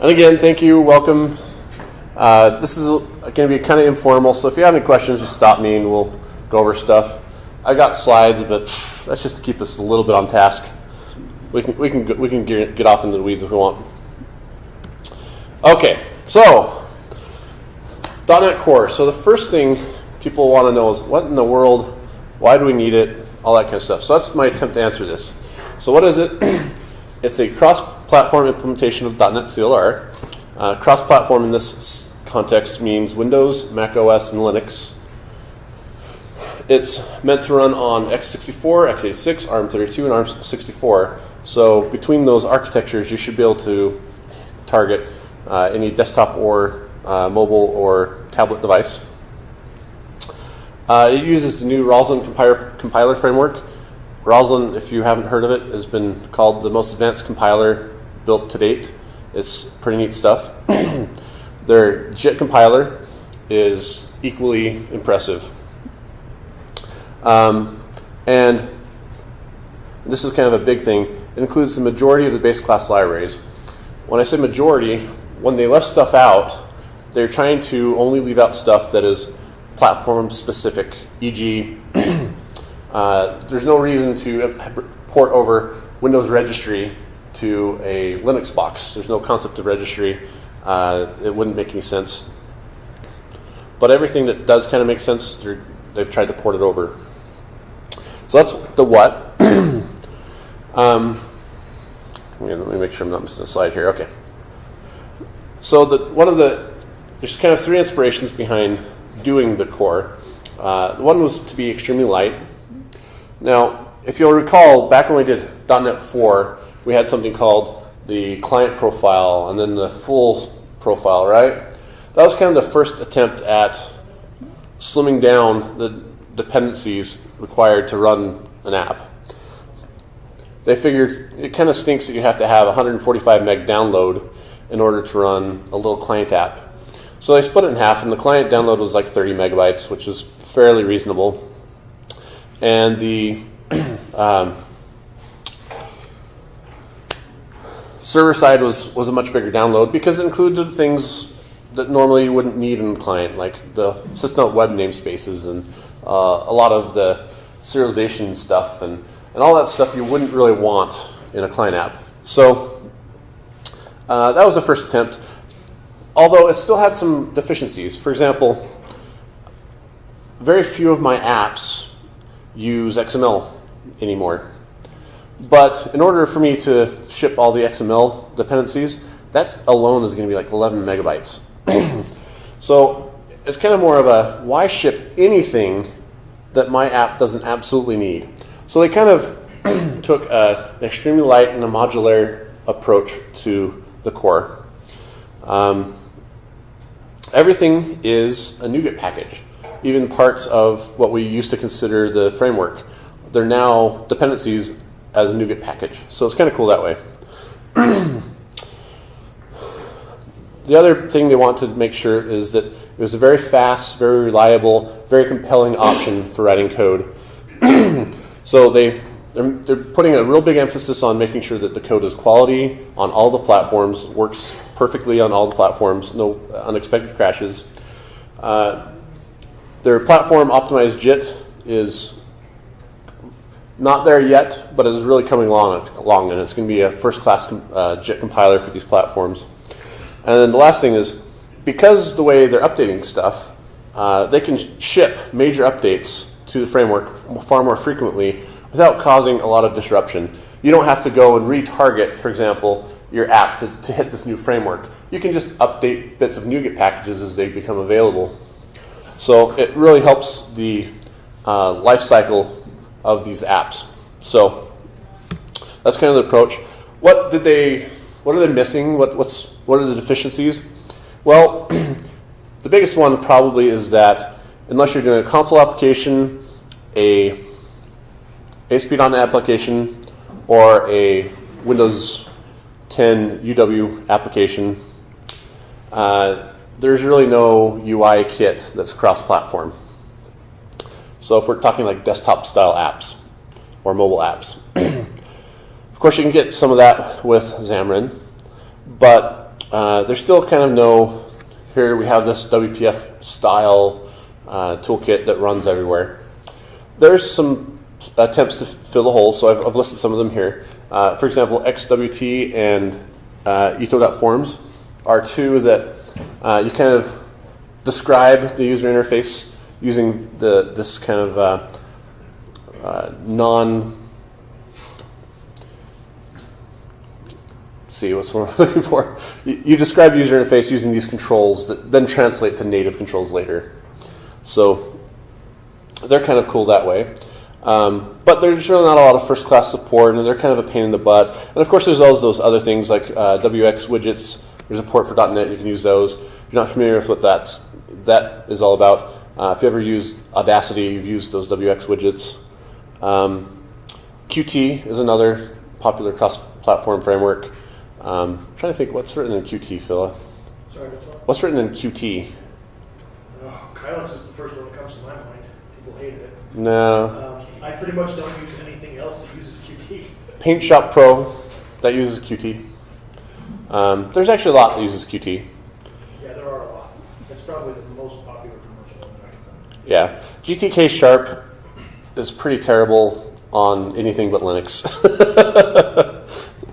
And again, thank you, welcome. Uh, this is going to be kind of informal, so if you have any questions, just stop me and we'll go over stuff. I got slides, but that's just to keep us a little bit on task. We can we can we can get off into the weeds if we want. Okay, so .NET Core. So the first thing people want to know is what in the world, why do we need it, all that kind of stuff. So that's my attempt to answer this. So what is it? it's a cross-platform implementation of .NET CLR. Uh, cross-platform in this context means Windows, Mac OS, and Linux. It's meant to run on x64, x86, ARM32, and ARM64. So between those architectures, you should be able to target uh, any desktop or uh, mobile or tablet device. Uh, it uses the new Roslyn compiler, compiler framework. Roslyn, if you haven't heard of it, has been called the most advanced compiler built to date. It's pretty neat stuff. Their JIT compiler is equally impressive. Um, and this is kind of a big thing. It includes the majority of the base class libraries. When I say majority, when they left stuff out, they're trying to only leave out stuff that is platform specific, e.g., uh, there's no reason to port over Windows registry to a Linux box. There's no concept of registry. Uh, it wouldn't make any sense. But everything that does kind of make sense, they've tried to port it over. So that's the what. um, let me make sure I'm not missing a slide here. Okay. So the, one of the, there's kind of three inspirations behind doing the core. Uh, one was to be extremely light. Now, if you'll recall, back when we did .NET 4, we had something called the client profile and then the full profile, right? That was kind of the first attempt at slimming down the dependencies required to run an app. They figured it kind of stinks that you have to have 145 meg download in order to run a little client app. So they split it in half, and the client download was like 30 megabytes, which is fairly reasonable. And the um, server side was, was a much bigger download because it included things that normally you wouldn't need in client, like the system web namespaces and uh, a lot of the serialization stuff and, and all that stuff you wouldn't really want in a client app. So uh, that was the first attempt although it still had some deficiencies. For example, very few of my apps use XML anymore. But in order for me to ship all the XML dependencies, that alone is going to be like 11 megabytes. so it's kind of more of a why ship anything that my app doesn't absolutely need. So they kind of took a, an extremely light and a modular approach to the core. Um, everything is a NuGet package. Even parts of what we used to consider the framework, they're now dependencies as a NuGet package. So it's kind of cool that way. the other thing they want to make sure is that it was a very fast, very reliable, very compelling option for writing code. so they they're, they're putting a real big emphasis on making sure that the code is quality on all the platforms, works perfectly on all the platforms, no unexpected crashes. Uh, their platform optimized JIT is not there yet, but it is really coming along, along and it's going to be a first-class uh, JIT compiler for these platforms. And then the last thing is, because the way they're updating stuff, uh, they can ship major updates to the framework far more frequently without causing a lot of disruption. You don't have to go and retarget, for example, your app to, to hit this new framework. You can just update bits of NuGet packages as they become available. So it really helps the uh, life cycle of these apps. So that's kind of the approach. What did they? What are they missing? What, what's what are the deficiencies? Well, the biggest one probably is that unless you're doing a console application, a ASP.NET application or a Windows 10 UW application, uh, there's really no UI kit that's cross-platform. So if we're talking like desktop-style apps or mobile apps, of course you can get some of that with Xamarin, but uh, there's still kind of no. Here we have this WPF style uh, toolkit that runs everywhere. There's some attempts to fill the holes, so I've, I've listed some of them here. Uh, for example, XWT and uh, are two that uh, you kind of describe the user interface using the this kind of uh, uh, non see what's what I'm looking for. You, you describe user interface using these controls that then translate to native controls later. So they're kind of cool that way. Um, but there's really not a lot of first class support, and they're kind of a pain in the butt. And of course, there's all those other things like uh, WX widgets. There's a port for .NET. You can use those. If you're not familiar with what that's that is all about, uh, if you ever use Audacity, you've used those WX widgets. Um, Qt is another popular cross-platform framework. Um, I'm trying to think what's written in Qt, Phila? Sorry, what's written in Qt? Oh, is the first one that comes to my mind. People hated it. No. Um, I pretty much don't use anything else that uses Qt. Paint Shop Pro that uses Qt. Um, there's actually a lot that uses Qt. Yeah, there are a lot. It's probably the most popular commercial Yeah, GTK Sharp is pretty terrible on anything but Linux.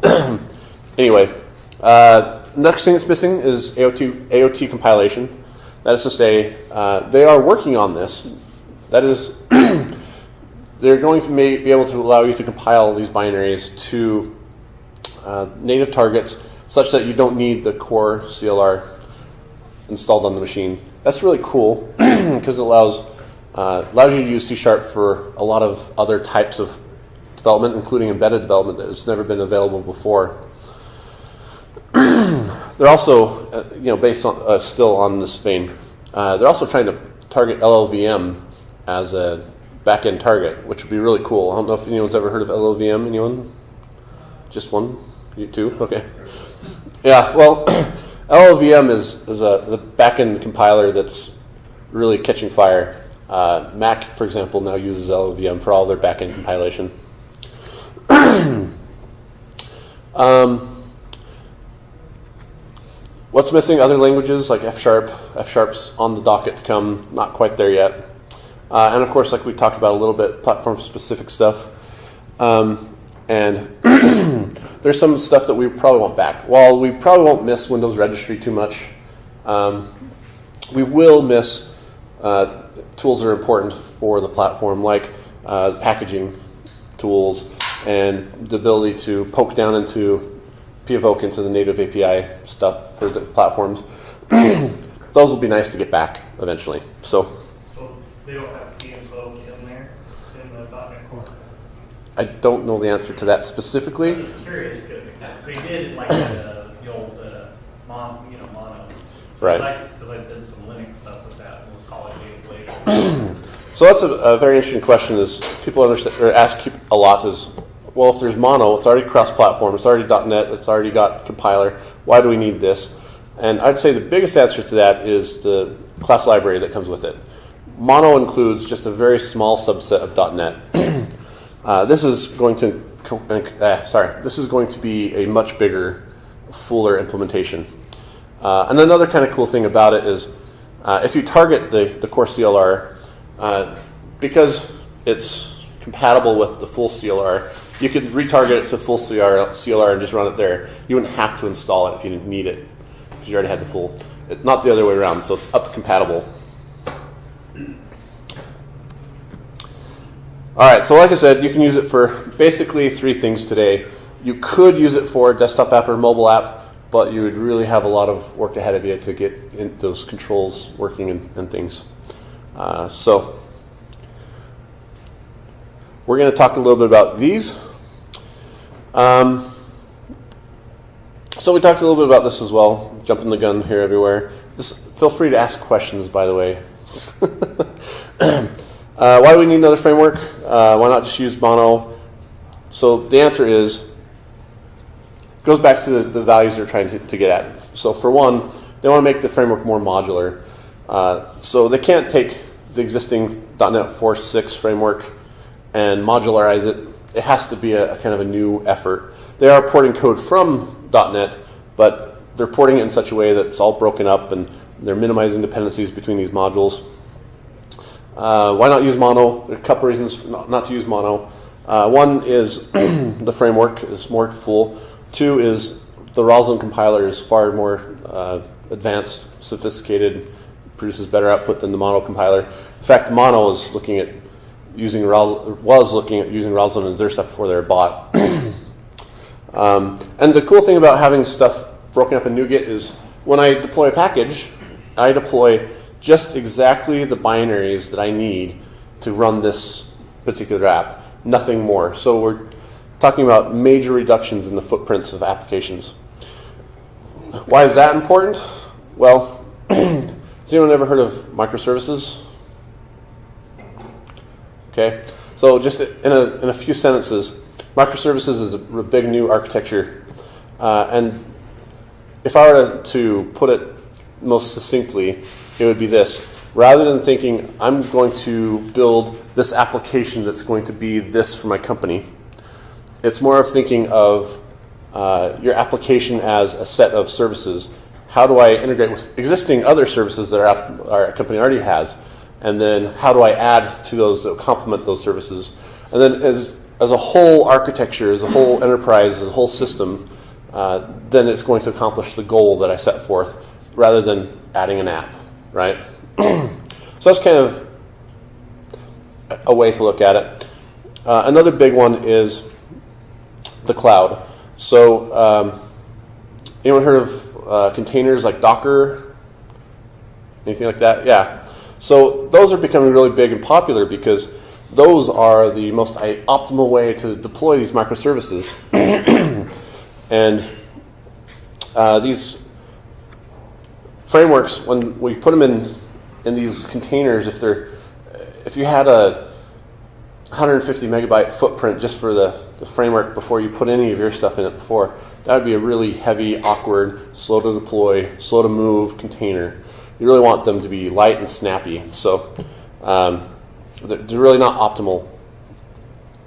anyway, uh, next thing that's missing is AOT, AOT compilation. That is to say, uh, they are working on this. That is, they're going to be able to allow you to compile these binaries to uh, native targets such that you don't need the core CLR installed on the machine. That's really cool because it allows uh, allows you to use C Sharp for a lot of other types of development, including embedded development that has never been available before. they're also, uh, you know, based on uh, still on this vein, uh, they're also trying to target LLVM as a backend target, which would be really cool. I don't know if anyone's ever heard of LLVM. Anyone? Just one? You two? Okay. Yeah. Well, LLVM is is a the backend compiler that's really catching fire. Uh, Mac, for example, now uses LLVM for all their backend compilation. um, what's missing? Other languages like F Sharp. F Sharp's on the docket to come, not quite there yet. Uh, and of course, like we talked about a little bit, platform specific stuff. Um, and there's some stuff that we probably won't back. While we probably won't miss Windows Registry too much, um, we will miss uh, tools that are important for the platform, like uh, packaging tools and the ability to poke down into poke into the native API stuff for the platforms. Those will be nice to get back eventually. So So they don't have p-invoke in there, in the .NET Core? I don't know the answer to that I'm specifically. just curious, because they did like the, the old, uh, mon, you know, mono. Right. Because I did some Linux stuff with that, it was called Gateway. So that's a, a very interesting question. Is people understand or ask a lot is, well, if there's mono, it's already cross-platform, it's already .NET, it's already got compiler. Why do we need this? And I'd say the biggest answer to that is the class library that comes with it. Mono includes just a very small subset of .NET. uh, this is going to, uh, sorry, this is going to be a much bigger, fuller implementation. Uh, and another kind of cool thing about it is, uh, if you target the, the core CLR, uh, because it's compatible with the full CLR, you could retarget it to full CLR, CLR and just run it there. You wouldn't have to install it if you didn't need it, because you already had the full. Not the other way around, so it's up compatible. All right, so like I said, you can use it for basically three things today. You could use it for a desktop app or mobile app, but you would really have a lot of work ahead of you to get those controls working and, and things. Uh, so we're going to talk a little bit about these. Um, so we talked a little bit about this as well. Jumping the gun here everywhere. This, feel free to ask questions, by the way. uh, why do we need another framework? Uh, why not just use Mono? So the answer is goes back to the, the values they're trying to, to, get at. So for one, they want to make the framework more modular. Uh, so they can't take the existing .NET 4.6 framework and modularize it. It has to be a, a, kind of a new effort. They are porting code from .NET, but they're porting it in such a way that it's all broken up and they're minimizing dependencies between these modules. Uh, why not use mono? There are a couple reasons not, not to use mono. Uh, one is the framework is more full. Two is the Roslyn compiler is far more uh, advanced, sophisticated, produces better output than the mono compiler. In fact, mono is looking at using Ros- was looking at using Roslyn and their stuff before they were bought. um, and the cool thing about having stuff broken up in NuGet is when I deploy a package, I deploy just exactly the binaries that I need to run this particular app, nothing more. So we're talking about major reductions in the footprints of applications. Why is that important? Well, has anyone ever heard of microservices? Okay, so just in a, in a few sentences, microservices is a big new architecture. Uh, and if I were to, to put it most succinctly, it would be this. Rather than thinking, I'm going to build this application that's going to be this for my company, it's more of thinking of uh, your application as a set of services. How do I integrate with existing other services that our, our company already has? And then how do I add to those that complement those services? And then as, as a whole architecture, as a whole enterprise, as a whole system, uh, then it's going to accomplish the goal that I set forth rather than adding an app, right? so that's kind of a way to look at it. Uh, another big one is the cloud. So, um, anyone heard of uh, containers like Docker? Anything like that? Yeah. So those are becoming really big and popular because those are the most optimal way to deploy these microservices. and uh, these frameworks, when we put them in in these containers, if they're if you had a 150 megabyte footprint just for the, the framework before you put any of your stuff in it before, that would be a really heavy, awkward, slow to deploy, slow to move container. You really want them to be light and snappy. So um, they're really not optimal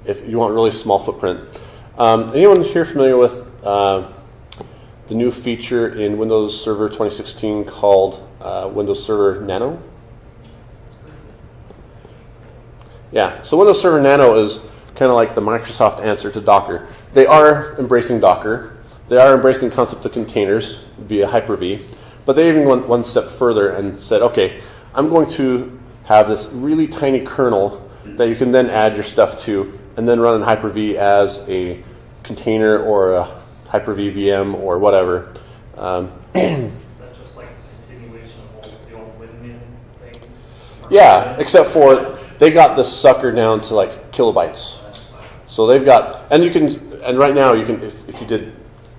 if you want really small footprint. Um, anyone here familiar with uh, the new feature in Windows Server 2016 called uh, Windows Server Nano? Yeah, so Windows Server Nano is kind of like the Microsoft answer to Docker. They are embracing Docker. They are embracing the concept of containers via Hyper-V, but they even went one step further and said, okay, I'm going to have this really tiny kernel that you can then add your stuff to and then run in Hyper-V as a container or a Hyper-V VM or whatever. Um, That's just like a continuation of old, the old Windmin thing. yeah, except for they got this sucker down to like kilobytes. So they've got, and you can, and right now you can, if, if you did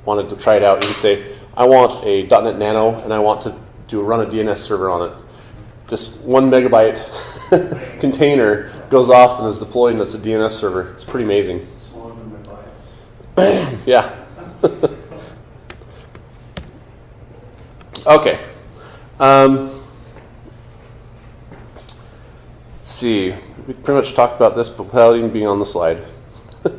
wanted to try it out, you could say, I want a .NET Nano and I want to do run a DNS server on it. Just one megabyte container goes off and is deployed, and it's a DNS server. It's pretty amazing. yeah. okay. Um, let's see. We pretty much talked about this, but without even being on the slide.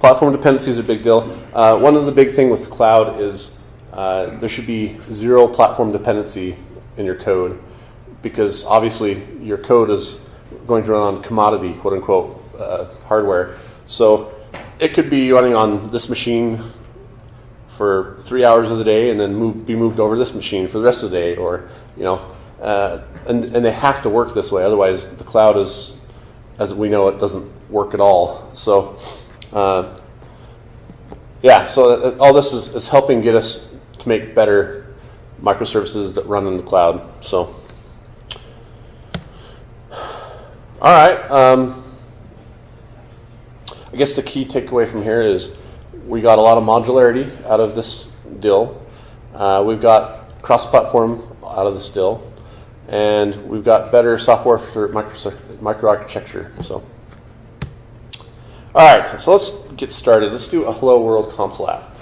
Platform dependencies are a big deal. Uh, one of the big thing with cloud is uh, there should be zero platform dependency in your code because obviously your code is going to run on commodity, quote unquote, uh, hardware. So it could be running on this machine for three hours of the day and then move, be moved over to this machine for the rest of the day, or you know, uh, and and they have to work this way. Otherwise, the cloud is, as we know, it doesn't work at all. So. Uh, yeah, so uh, all this is, is helping get us to make better microservices that run in the cloud. So, all right. Um, I guess the key takeaway from here is we got a lot of modularity out of this deal. Uh, we've got cross-platform out of this deal, and we've got better software for micro microarchitecture. So. All right, so let's get started. Let's do a Hello World console app.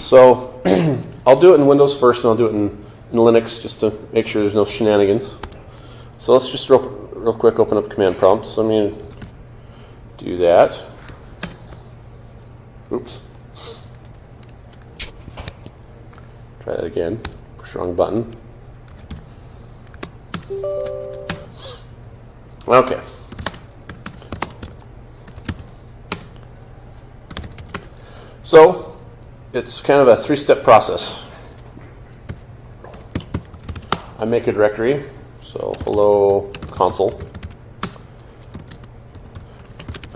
So I'll do it in Windows first, and I'll do it in, in Linux just to make sure there's no shenanigans. So let's just real, real quick open up command prompt. So I'm going to do that. Oops. Try that again. Push wrong button. Okay. So, it's kind of a three step process. I make a directory, so hello console.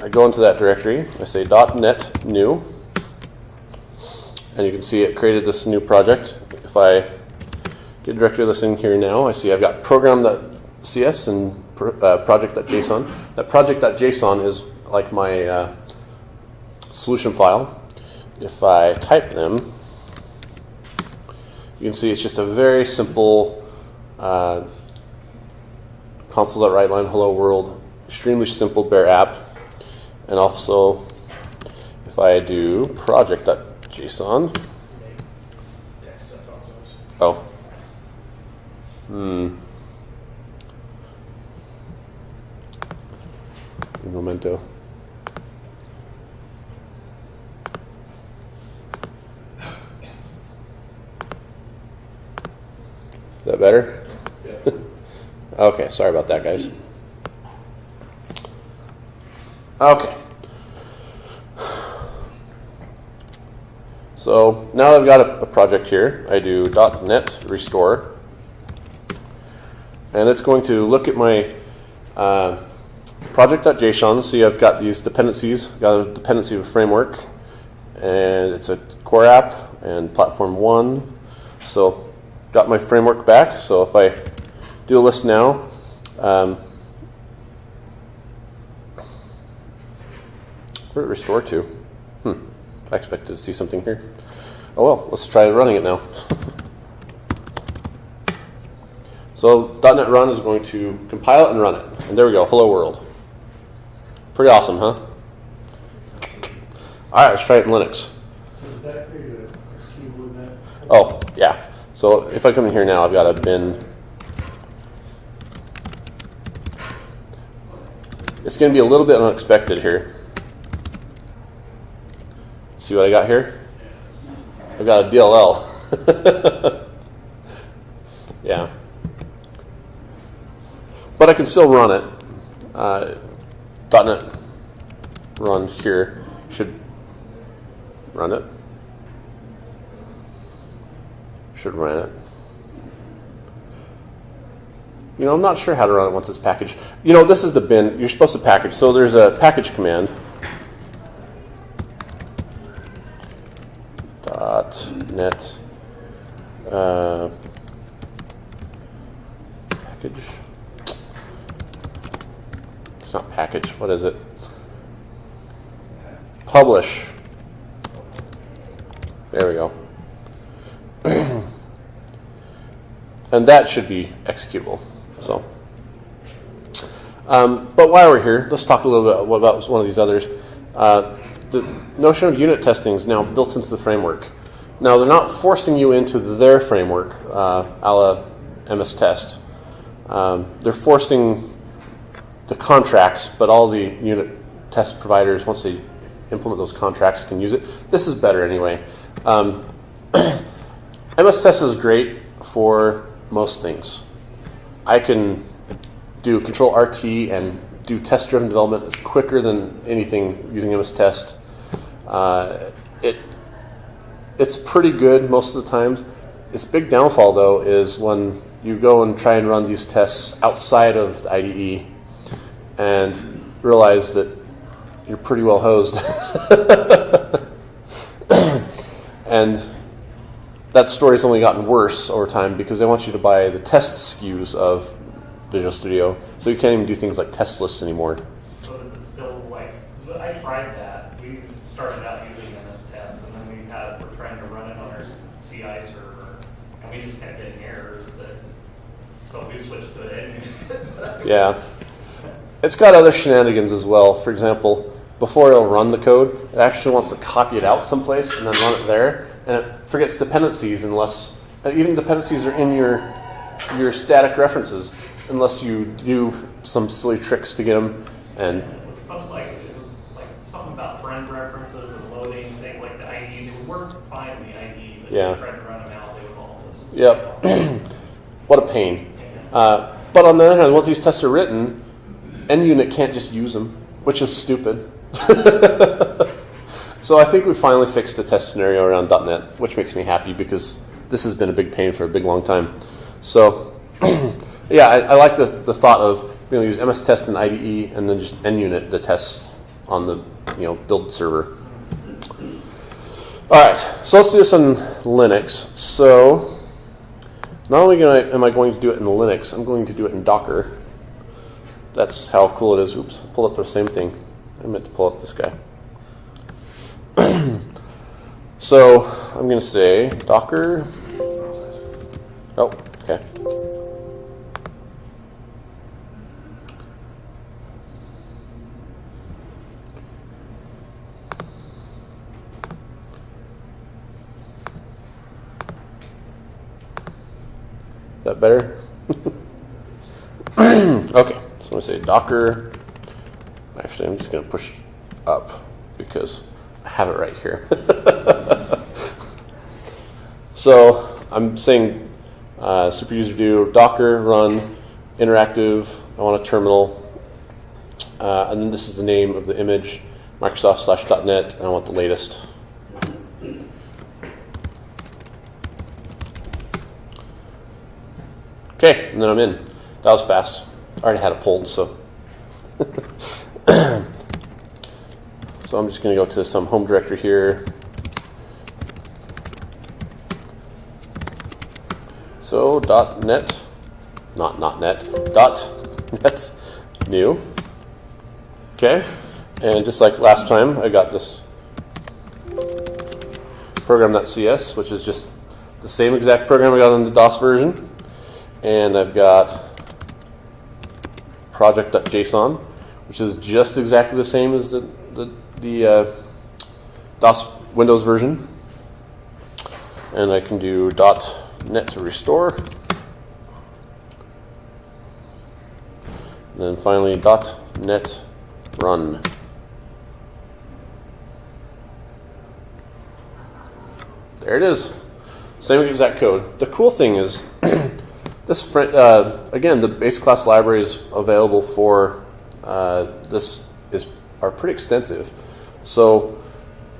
I go into that directory, I say .net new, and you can see it created this new project. If I get directory listing here now, I see I've got program.cs and uh, project.json. That project.json is like my uh, solution file. If I type them, you can see it's just a very simple uh, console.write line hello world, extremely simple bare app. And also, if I do project.json, Text stuff on those. oh, hmm, Un momento. Is that better? okay, sorry about that, guys. Okay. So now I've got a, a project here, I do .NET restore, and it's going to look at my uh, project.json. See, I've got these dependencies. Got a dependency of a framework, and it's a core app and platform one. So got my framework back. So if I do a list now, um, did it restore to? Hmm. I expected to see something here. Oh well, let's try running it now. so .NET Run is going to compile it and run it. And there we go, hello world. Pretty awesome, huh? All right, let's try it in Linux. Oh, yeah. So if I come in here now, I've got a bin. It's going to be a little bit unexpected here. See what I got here? I've got a DLL. yeah. But I can still run it. Uh, .NET run here should run it. Should run it. You know, I'm not sure how to run it once it's packaged. You know, this is the bin. You're supposed to package. So there's a package command. Dot net uh, package. It's not package. What is it? Publish. There we go. and that should be executable. So, um, but while we're here, let's talk a little bit about one of these others. Uh, the notion of unit testing is now built into the framework. Now they're not forcing you into their framework, uh, a la MS Test. Um, they're forcing the contracts, but all the unit test providers, once they implement those contracts, can use it. This is better anyway. Um, MS Test is great for most things. I can do Control RT and do test-driven development. It's quicker than anything using MS Test. Uh, it it's pretty good most of the times. Its big downfall though is when you go and try and run these tests outside of the IDE and realize that you're pretty well hosed. and that story's only gotten worse over time because they want you to buy the test SKUs of Visual Studio, so you can't even do things like test lists anymore. So is it still like, 'cause I tried that, we started out using MS Test, and then we had, we're trying to run it on our CI server, and we just kept getting errors that, so we switched to it. Yeah. It's got other shenanigans as well. For example, before it'll run the code, it actually wants to copy it out someplace and then run it there, and it forgets dependencies unless and even dependencies are in your your static references unless you do some silly tricks to get them. And Something like, it was like something about friend references and loading, things like the they would work fine in the but Yeah. tried to run them out, they would Yep. what a pain. Uh, but on the other hand, once these tests are written, NUnit can't just use them, which is stupid. so I think we finally fixed the test scenario around .NET, which makes me happy because this has been a big pain for a big long time. So yeah, I, I like the, the thought of being able to use MS Test and IDE and then just NUnit the tests on the you know build server. All right, so let's do this on Linux. So not only am I going to do it in Linux, I'm going to do it in Docker. That's how cool it is. Oops, pull up the same thing. I meant to pull up this guy. so I'm going to say Docker. Oh, okay. That better? okay, so I'm to say Docker. Actually, I'm just going to push up because I have it right here. so I'm saying uh, super user do Docker run interactive. I want a terminal. Uh, and then this is the name of the image, Microsoft slash .NET, and I want the latest. Okay, and then I'm in. That was fast. I already had it pulled, so. so I'm just going to go to some home directory here. So dot .net, not not net, dot .net new. Okay, and just like last time, I got this program.cs, which is just the same exact program I got in the DOS version and I've got project.json, which is just exactly the same as the, the, the uh, DOS Windows version. And I can do .net to restore. And then finally .net run. There it is. Same exact code. The cool thing is This uh, again, the base class libraries available for uh, this is are pretty extensive. So,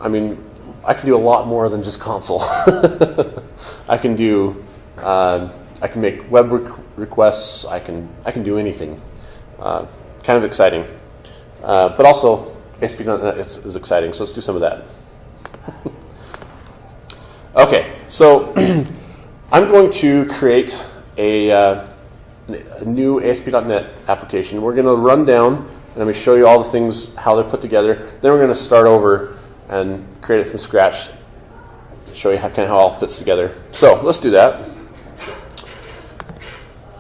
I mean, I can do a lot more than just console. I can do, uh, I can make web re- requests. I can I can do anything. Uh, kind of exciting, uh, but also ASP.NET is, is exciting. So let's do some of that. okay, so I'm going to create a, uh, a new ASP.NET application. We're going to run down and I'm going to show you all the things, how they're put together. Then we're going to start over and create it from scratch, show you how, kind of how it all fits together. So let's do that.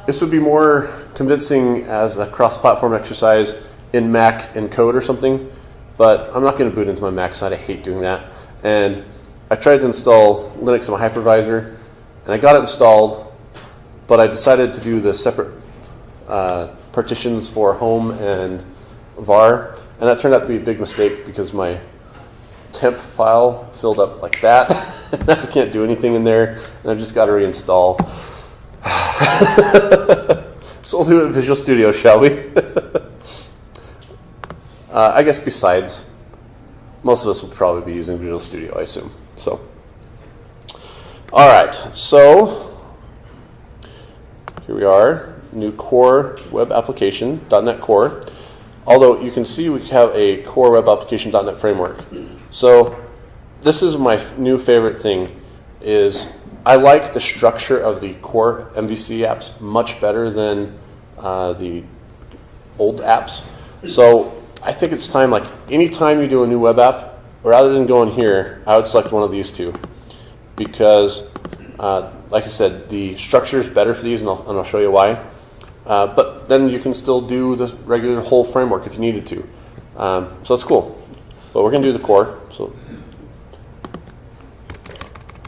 This would be more convincing as a cross-platform exercise in Mac and code or something, but I'm not going to boot into my Mac side. I hate doing that. And I tried to install Linux on my hypervisor, and I got it installed, but I decided to do the separate uh, partitions for home and var, and that turned out to be a big mistake because my temp file filled up like that. I can't do anything in there, and I've just got to reinstall. so we'll do it in Visual Studio, shall we? uh, I guess besides, most of us will probably be using Visual Studio, I assume. So, all right. So here we are, new core web application, .NET Core. Although you can see we have a core web application .NET framework. So this is my new favorite thing is I like the structure of the core MVC apps much better than uh, the old apps. So I think it's time, like anytime you do a new web app, rather than going here, I would select one of these two because uh, like I said, the structure is better for these, and I'll, and I'll show you why. Uh, but then you can still do the regular whole framework if you needed to. Um, so that's cool. But we're going to do the core. So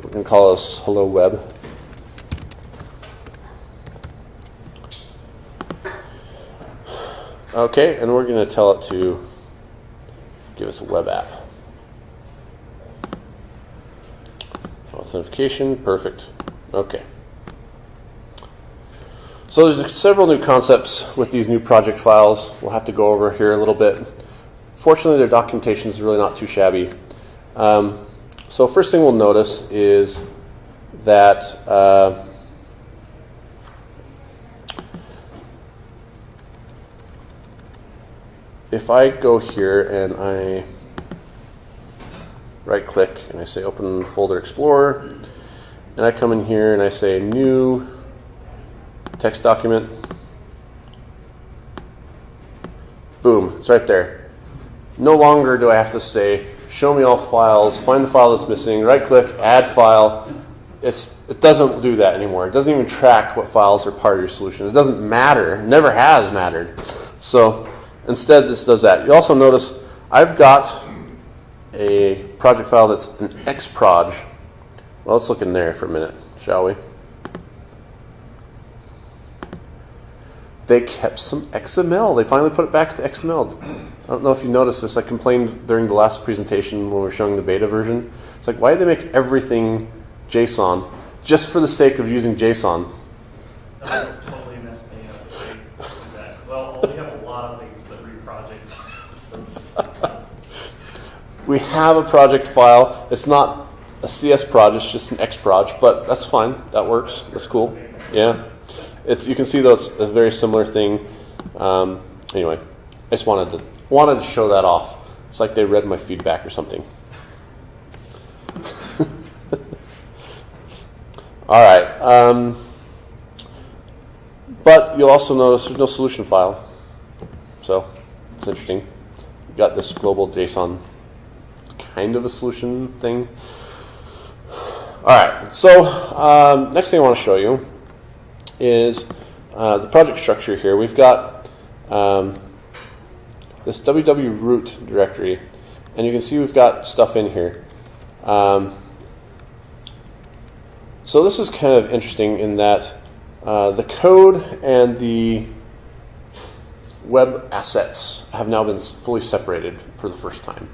we're going to call this Hello Web. Okay, and we're going to tell it to give us a web app. Authentication, perfect. Okay. So there's several new concepts with these new project files. We'll have to go over here a little bit. Fortunately, their documentation is really not too shabby. Um, so first thing we'll notice is that uh, if I go here and I right click and I say open folder explorer and I come in here and I say new text document. Boom it's right there. No longer do I have to say show me all files find the file that's missing right click add file. It's, it doesn't do that anymore. It doesn't even track what files are part of your solution. It doesn't matter. It never has mattered. So instead this does that. You also notice I've got a project file that's an xproj. Well, let's look in there for a minute, shall we? They kept some XML. They finally put it back to XML. I don't know if you noticed this. I complained during the last presentation when we were showing the beta version. It's like, why did they make everything JSON just for the sake of using JSON? Totally messed me up. Well, we have a lot of things but read project files. We have a project file. It's not a CS proj, it's just an X proj, but that's fine. That works. That's cool. Yeah. It's, you can see though it's a very similar thing. Um, anyway, I just wanted to wanted to show that off. It's like they read my feedback or something. All right. Um, but you'll also notice there's no solution file. So it's interesting. You've got this global JSON kind of a solution thing. All right, so um, next thing I want to show you is uh, the project structure here. We've got um, this www root directory, and you can see we've got stuff in here. Um, so this is kind of interesting in that uh, the code and the web assets have now been fully separated for the first time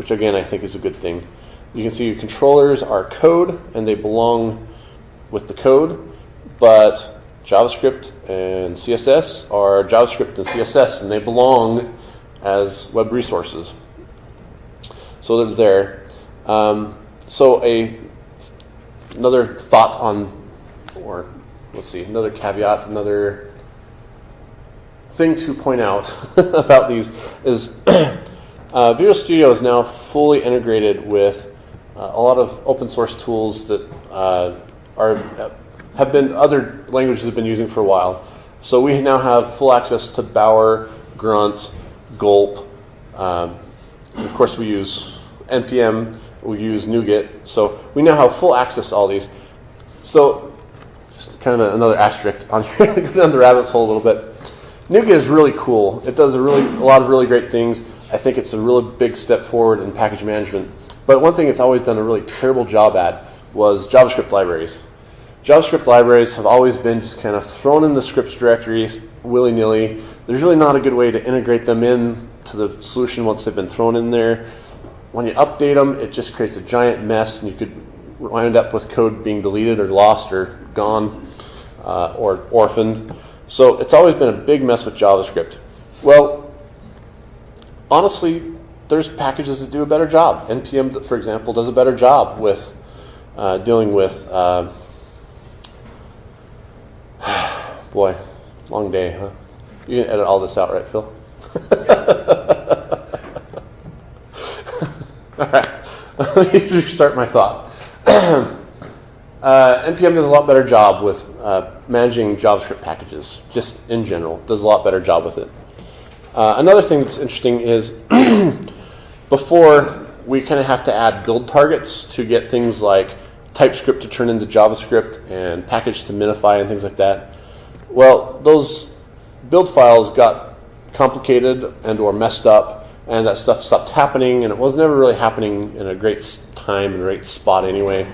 which again I think is a good thing. You can see your controllers are code and they belong with the code, but JavaScript and CSS are JavaScript and CSS and they belong as web resources. So they're there. Um, so a another thought on, or let's see, another caveat, another thing to point out about these is uh, Visual Studio is now fully integrated with a lot of open source tools that uh, are have been other languages have been using for a while. So we now have full access to Bower, Grunt, Gulp. Um, of course, we use npm. We use NuGet. So we now have full access to all these. So just kind of another asterisk on here, down the rabbit hole a little bit. NuGet is really cool. It does a really a lot of really great things. I think it's a really big step forward in package management. But one thing it's always done a really terrible job at was JavaScript libraries. JavaScript libraries have always been just kind of thrown in the scripts directories willy nilly. There's really not a good way to integrate them in to the solution once they've been thrown in there. When you update them, it just creates a giant mess, and you could wind up with code being deleted or lost or gone uh, or orphaned. So it's always been a big mess with JavaScript. Well, honestly, there's packages that do a better job. NPM, for example, does a better job with uh, dealing with. Uh, boy, long day, huh? You can edit all this out, right, Phil? all right. Let me start my thought. uh, NPM does a lot better job with uh, managing JavaScript packages, just in general. Does a lot better job with it. Uh, another thing that's interesting is before we kind of have to add build targets to get things like TypeScript to turn into JavaScript and package to minify and things like that. Well, those build files got complicated and or messed up and that stuff stopped happening and it was never really happening in a great time and great spot anyway.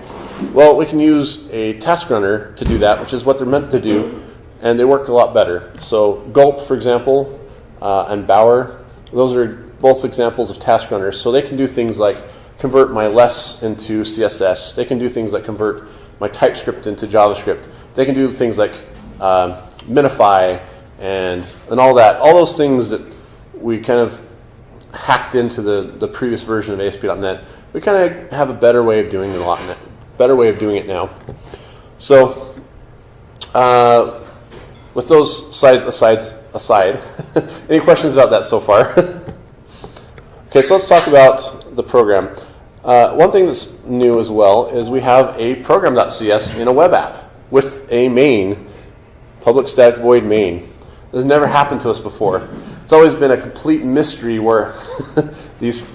Well, we can use a task runner to do that, which is what they're meant to do, and they work a lot better. So Gulp, for example, uh, and Bower, those are both examples of task runners. So they can do things like convert my less into CSS. They can do things like convert my TypeScript into JavaScript. They can do things like um, minify and and all that. All those things that we kind of hacked into the, the previous version of ASP.NET. We kind of have a better way of doing it a lot, better way of doing it now. So, uh, with those sides aside, aside, any questions about that so far? okay, so let's talk about the program. Uh, one thing that's new as well is we have a program.cs in a web app with a main, public static void main. This has never happened to us before. It's always been a complete mystery where these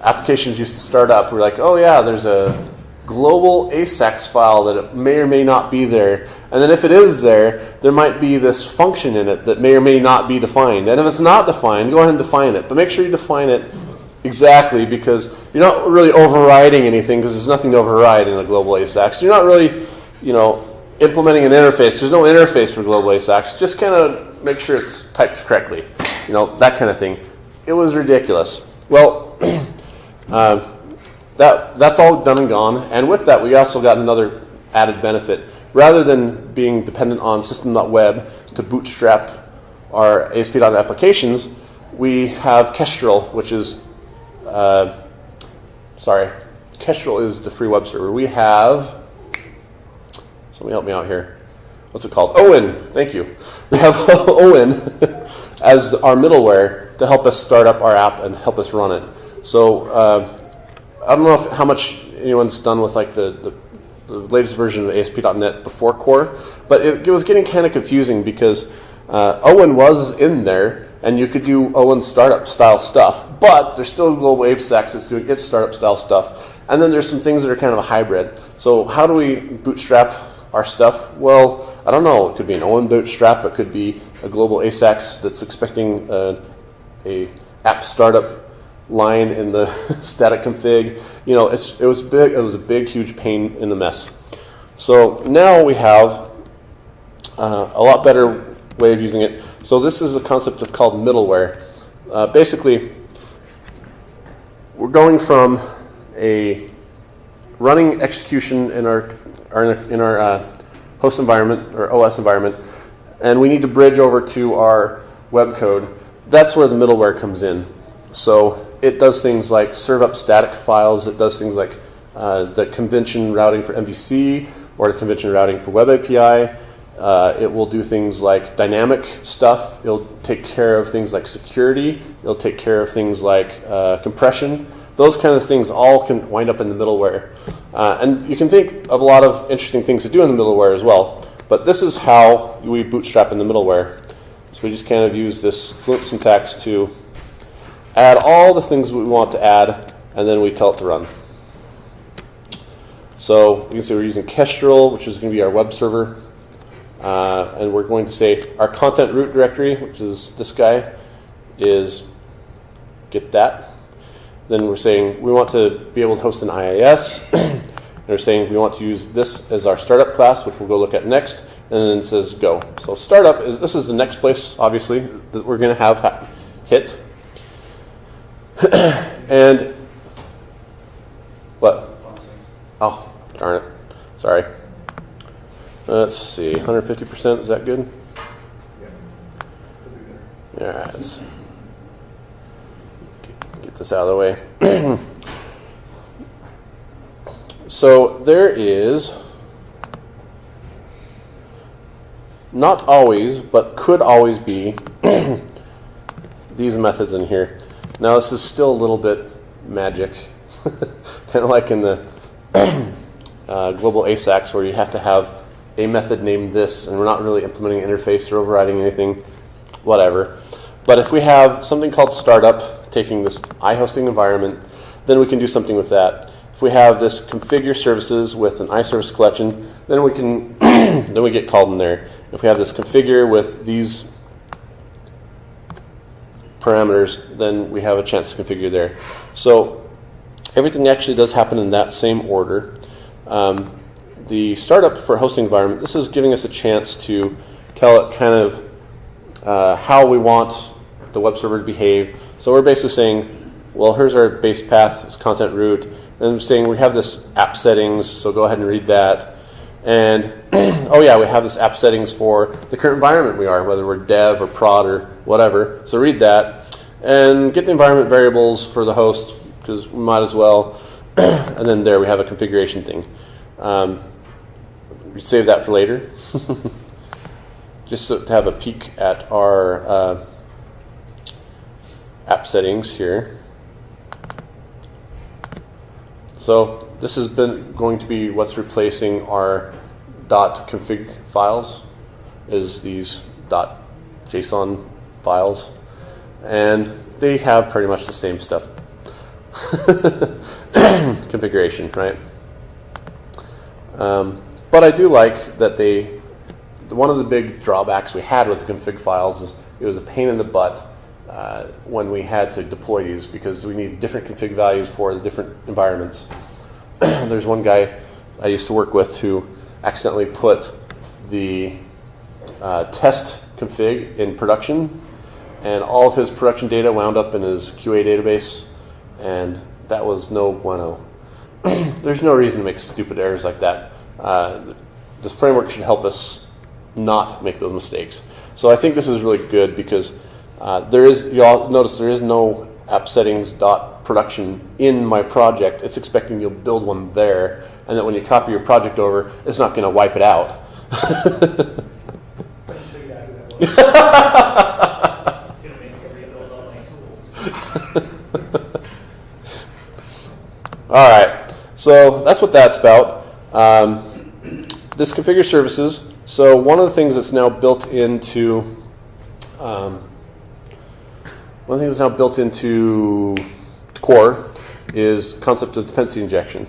applications used to start up. We're like, oh yeah, there's a global ASAX file that it may or may not be there. And then if it is there, there might be this function in it that may or may not be defined. And if it's not defined, go ahead and define it. But make sure you define it exactly because you're not really overriding anything because there's nothing to override in a global ASAX. You're not really, you know, implementing an interface. There's no interface for global ASAX. Just kind of make sure it's typed correctly. You know, that kind of thing. It was ridiculous. Well, uh, that, that's all done and gone. And with that, we also got another added benefit. Rather than being dependent on system.web to bootstrap our ASP.NET applications, we have Kestrel, which is, uh, sorry, Kestrel is the free web server. We have, somebody help me out here. What's it called? OWIN. Thank you. We have OWIN as our middleware to help us start up our app and help us run it. So uh, I don't know if, how much anyone's done with like the, the, the latest version of ASP.NET before Core, but it, it was getting kind of confusing because uh, OWIN was in there and you could do OWIN startup style stuff, but there's still Global ASAX that's doing its startup style stuff. And then there's some things that are kind of a hybrid. So how do we bootstrap our stuff? Well, I don't know. It could be an OWIN bootstrap. It could be a Global ASAX that's expecting uh, a app startup line in the static config. You know, it's, it was big. It was a big, huge pain in the mess. So now we have uh, a lot better way of using it. So this is a concept of called middleware. Uh, basically, we're going from a running execution in our, our in our uh, host environment or OS environment, and we need to bridge over to our web code. That's where the middleware comes in. So it does things like serve up static files. It does things like uh, the convention routing for MVC or the convention routing for Web API. Uh, it will do things like dynamic stuff. It'll take care of things like security. It'll take care of things like uh, compression. Those kind of things all can wind up in the middleware. Uh, and you can think of a lot of interesting things to do in the middleware as well. But this is how we bootstrap in the middleware. So we just kind of use this Fluent syntax to add all the things we want to add, and then we tell it to run. So you can see we're using Kestrel, which is going to be our web server. Uh, and we're going to say our content root directory, which is this guy, is get that. Then we're saying we want to be able to host an IIS. we're saying we want to use this as our startup class, which we'll go look at next. And then it says go. So startup is this is the next place, obviously, that we're going to have ha- hit. and what? Oh, darn it. Sorry. Let's see. 150%, is that good? Yeah. All right. Get, get this out of the way. so there is not always, but could always be these methods in here. Now this is still a little bit magic, kind of like in the uh, global ASAX where you have to have a method named this, and we're not really implementing an interface or overriding anything, whatever. But if we have something called startup, taking this iHosting environment, then we can do something with that. If we have this configure services with an iService collection, then we can then we get called in there. If we have this configure with these parameters, then we have a chance to configure there. So everything actually does happen in that same order. Um, the startup for hosting environment, this is giving us a chance to tell it kind of uh, how we want the web server to behave. So we're basically saying, well, here's our base path, it's content root, and I'm saying we have this app settings, so go ahead and read that. And oh yeah, we have this app settings for the current environment we are, whether we're dev or prod or whatever. So read that and get the environment variables for the host because we might as well. and then there we have a configuration thing. Um, save that for later. Just so to have a peek at our uh, app settings here. So this has been going to be what's replacing our .config files is these .json files, and they have pretty much the same stuff. Configuration, right? Um, but I do like that they. One of the big drawbacks we had with the config files is it was a pain in the butt uh, when we had to deploy these because we need different config values for the different environments. There's one guy I used to work with who accidentally put the uh, test config in production, and all of his production data wound up in his QA database, and that was no bueno. There's no reason to make stupid errors like that. Uh, this framework should help us not make those mistakes. So I think this is really good because uh, there is, you all notice there is no app settings dot production in my project. It's expecting you'll build one there, and that when you copy your project over, it's not going to wipe it out. All right, so that's what that's about. Um, this configure services. So one of the things that's now built into um, one things that's now built into core is concept of dependency injection.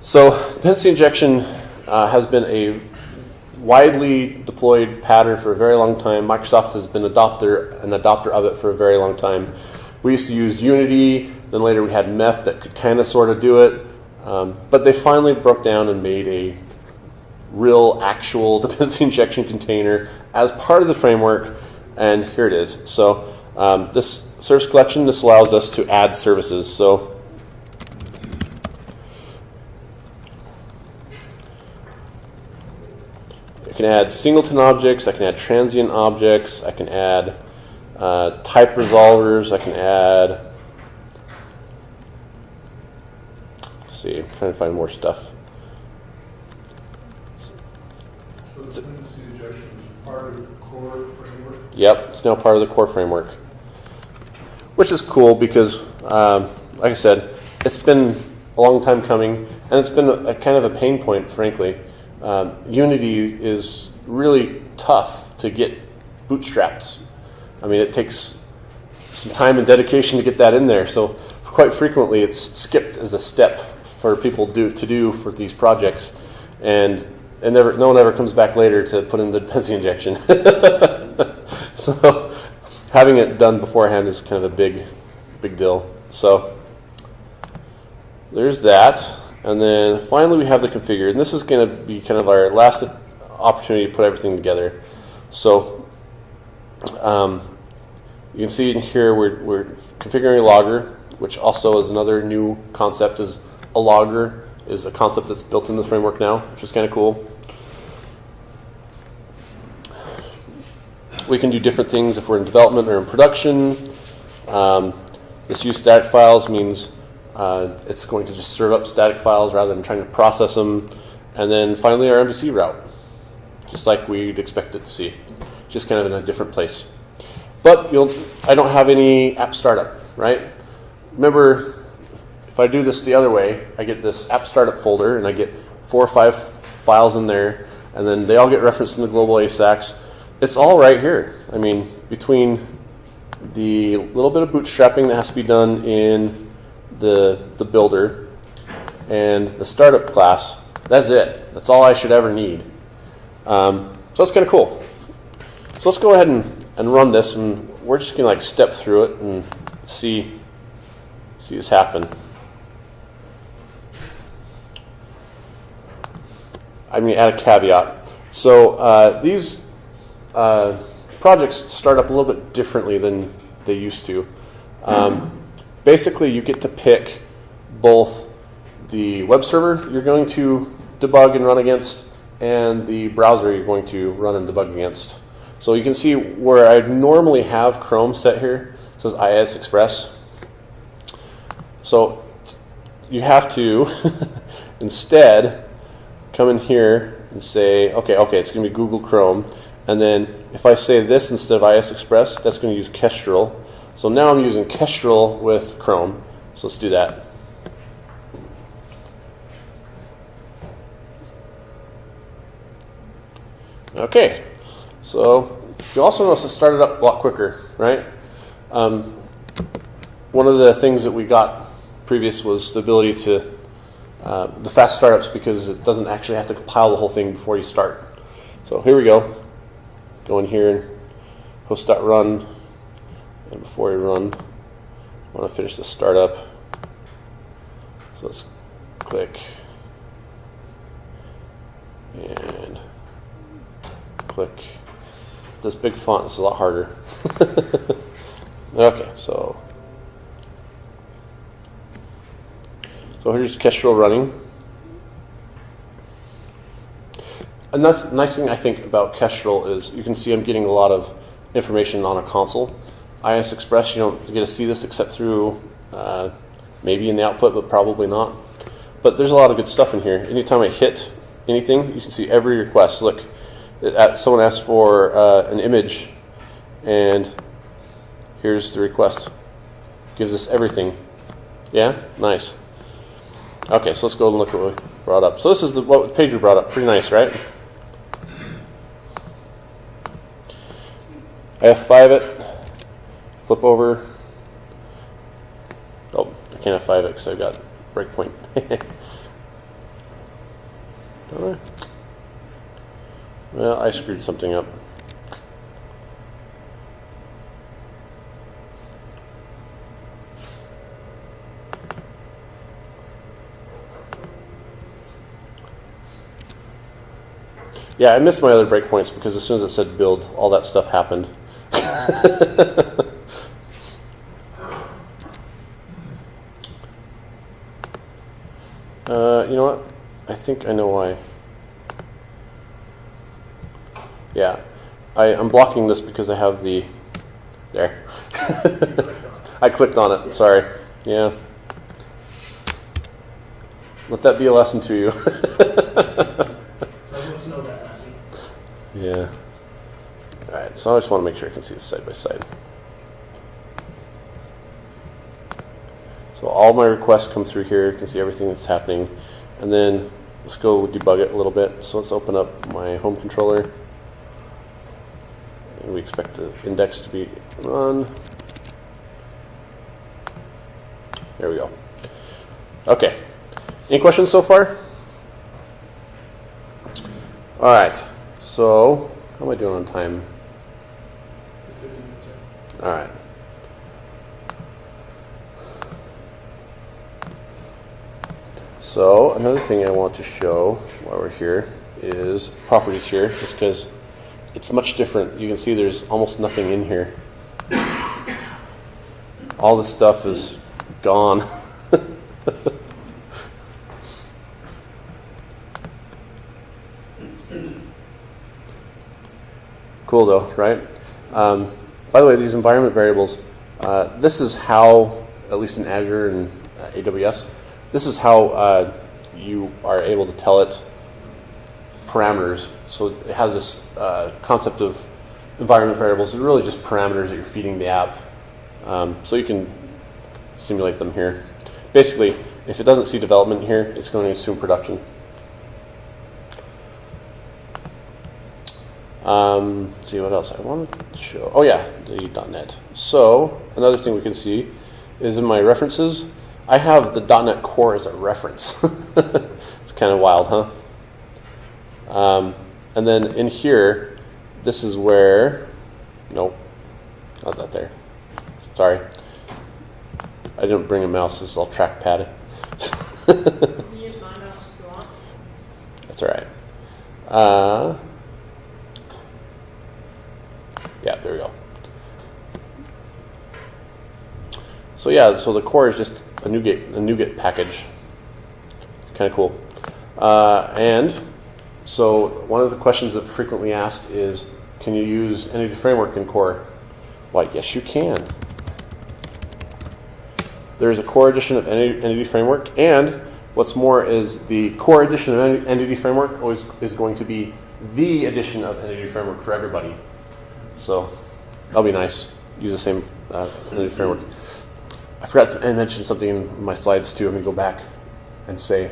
So dependency injection uh, has been a widely deployed pattern for a very long time. Microsoft has been adopter an adopter of it for a very long time. We used to use Unity, then later we had MEF that could kind of sort of do it, um, but they finally broke down and made a real actual dependency injection container as part of the framework, and here it is. So um, this service collection, this allows us to add services. So I can add singleton objects, I can add transient objects, I can add uh, type resolvers, I can add. See, I'm trying to find more stuff. So the dependency injection is part of the core framework. Yep, it's now part of the core framework, which is cool because, um, like I said, it's been a long time coming, and it's been a, a kind of a pain point, frankly. Um, Unity is really tough to get bootstrapped. I mean, it takes some time and dedication to get that in there. So, quite frequently, it's skipped as a step for people do, to do for these projects, and and never, no one ever comes back later to put in the dependency injection. so having it done beforehand is kind of a big, big deal. So there's that. And then finally we have the configure. And this is going to be kind of our last opportunity to put everything together. So um, you can see in here we're, we're configuring a logger, which also is another new concept is a logger is a concept that's built in the framework now, which is kind of cool. We can do different things if we're in development or in production. Um, this use static files means uh, it's going to just serve up static files rather than trying to process them. And then finally, our MVC route, just like we'd expect it to see, just kind of in a different place. But I don't have any app startup, right? Remember, if I do this the other way, I get this app startup folder and I get four or five files in there, and then they all get referenced in the global ASAX. It's all right here. I mean, between the little bit of bootstrapping that has to be done in the, the builder and the startup class, that's it. That's all I should ever need. Um, so that's kind of cool. So let's go ahead and, and run this, and we're just going to like step through it and see see this happen. I'm going to add a caveat. So uh, these uh, projects start up a little bit differently than they used to. Um, basically, you get to pick both the web server you're going to debug and run against, and the browser you're going to run and debug against. So you can see where I normally have Chrome set here, it says IIS Express. So you have to instead come in here and say, okay, okay, it's going to be Google Chrome. And then if I say this instead of IIS Express, that's going to use Kestrel. So now I'm using Kestrel with Chrome. So let's do that. Okay, so you also notice it started up a lot quicker, right? Um, one of the things that we got previous was the ability to uh, the fast startups because it doesn't actually have to compile the whole thing before you start. So here we go. Go in here and host.run. And before we run, I want to finish the startup. So let's click and click. This big font is a lot harder. okay, so so here's Kestrel running. A nice, nice thing I think about Kestrel is you can see I'm getting a lot of information on a console. IIS Express, you don't get to see this except through uh, maybe in the output, but probably not. But there's a lot of good stuff in here. Anytime I hit anything, you can see every request. Look, it, someone asked for uh, an image, and here's the request. Gives us everything. Yeah, nice. Okay, so let's go and look what we brought up. So this is the what page we brought up. Pretty nice, right? F5 it, flip over. Oh, I can't F5 it because I've got breakpoint. Don't I? Well, I screwed something up. Yeah, I missed my other breakpoints because as soon as it said build, all that stuff happened. Uh, you know what? I think I know why. Yeah, I, I'm blocking this because I have the there. I clicked on it. Sorry. Yeah. Let that be a lesson to you. Some know that, Lassie. yeah. All right. So I just want to make sure I can see this side by side. So all my requests come through here. You can see everything that's happening. And then let's go debug it a little bit. So let's open up my home controller. And we expect the index to be run. There we go. Okay. Any questions so far? All right. So, how am I doing on time? All right. So another thing I want to show while we're here is properties here, just because it's much different. You can see there's almost nothing in here. All this stuff is gone. cool though, right? Um, by the way, these environment variables, uh, this is how, at least in Azure and uh, AWS, this is how uh, you are able to tell it parameters. So it has this uh, concept of environment variables. They're really just parameters that you're feeding the app. Um, so you can simulate them here. Basically, if it doesn't see development here, it's going to assume production. Um, let's see what else I want to show. Oh yeah, the .NET. So another thing we can see is in my references, I have the .NET Core as a reference. it's kind of wild, huh? Um, and then in here, this is where, nope, not that there. Sorry, I didn't bring a mouse. This is all trackpad. You can use my mouse if you want. That's all right. Uh, yeah, there we go. So yeah, so the core is just a NuGet, a NuGet package. Kind of cool. Uh, and so one of the questions that frequently asked is, can you use Entity Framework in Core? Why, yes, you can. There's a Core edition of Entity Framework, and what's more is the Core edition of Enti- Entity Framework always is going to be the edition of Entity Framework for everybody. So that'll be nice. Use the same uh, Framework. I forgot to mention something in my slides too. I'm gonna go back and say,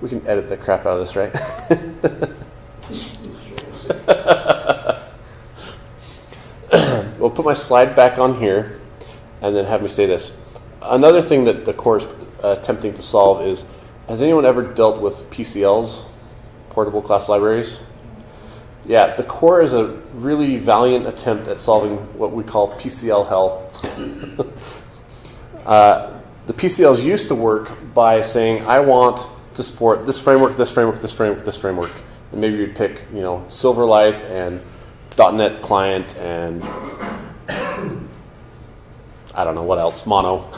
we can edit the crap out of this, right? we'll put my slide back on here and then have me say this. Another thing that the core is uh, attempting to solve is has anyone ever dealt with PCLs, portable class libraries? Yeah, the core is a really valiant attempt at solving what we call PCL hell. uh, the PCLs used to work by saying, I want to support this framework, this framework, this framework, this framework. And maybe you'd pick, you know, Silverlight and .NET Client and I don't know what else, Mono.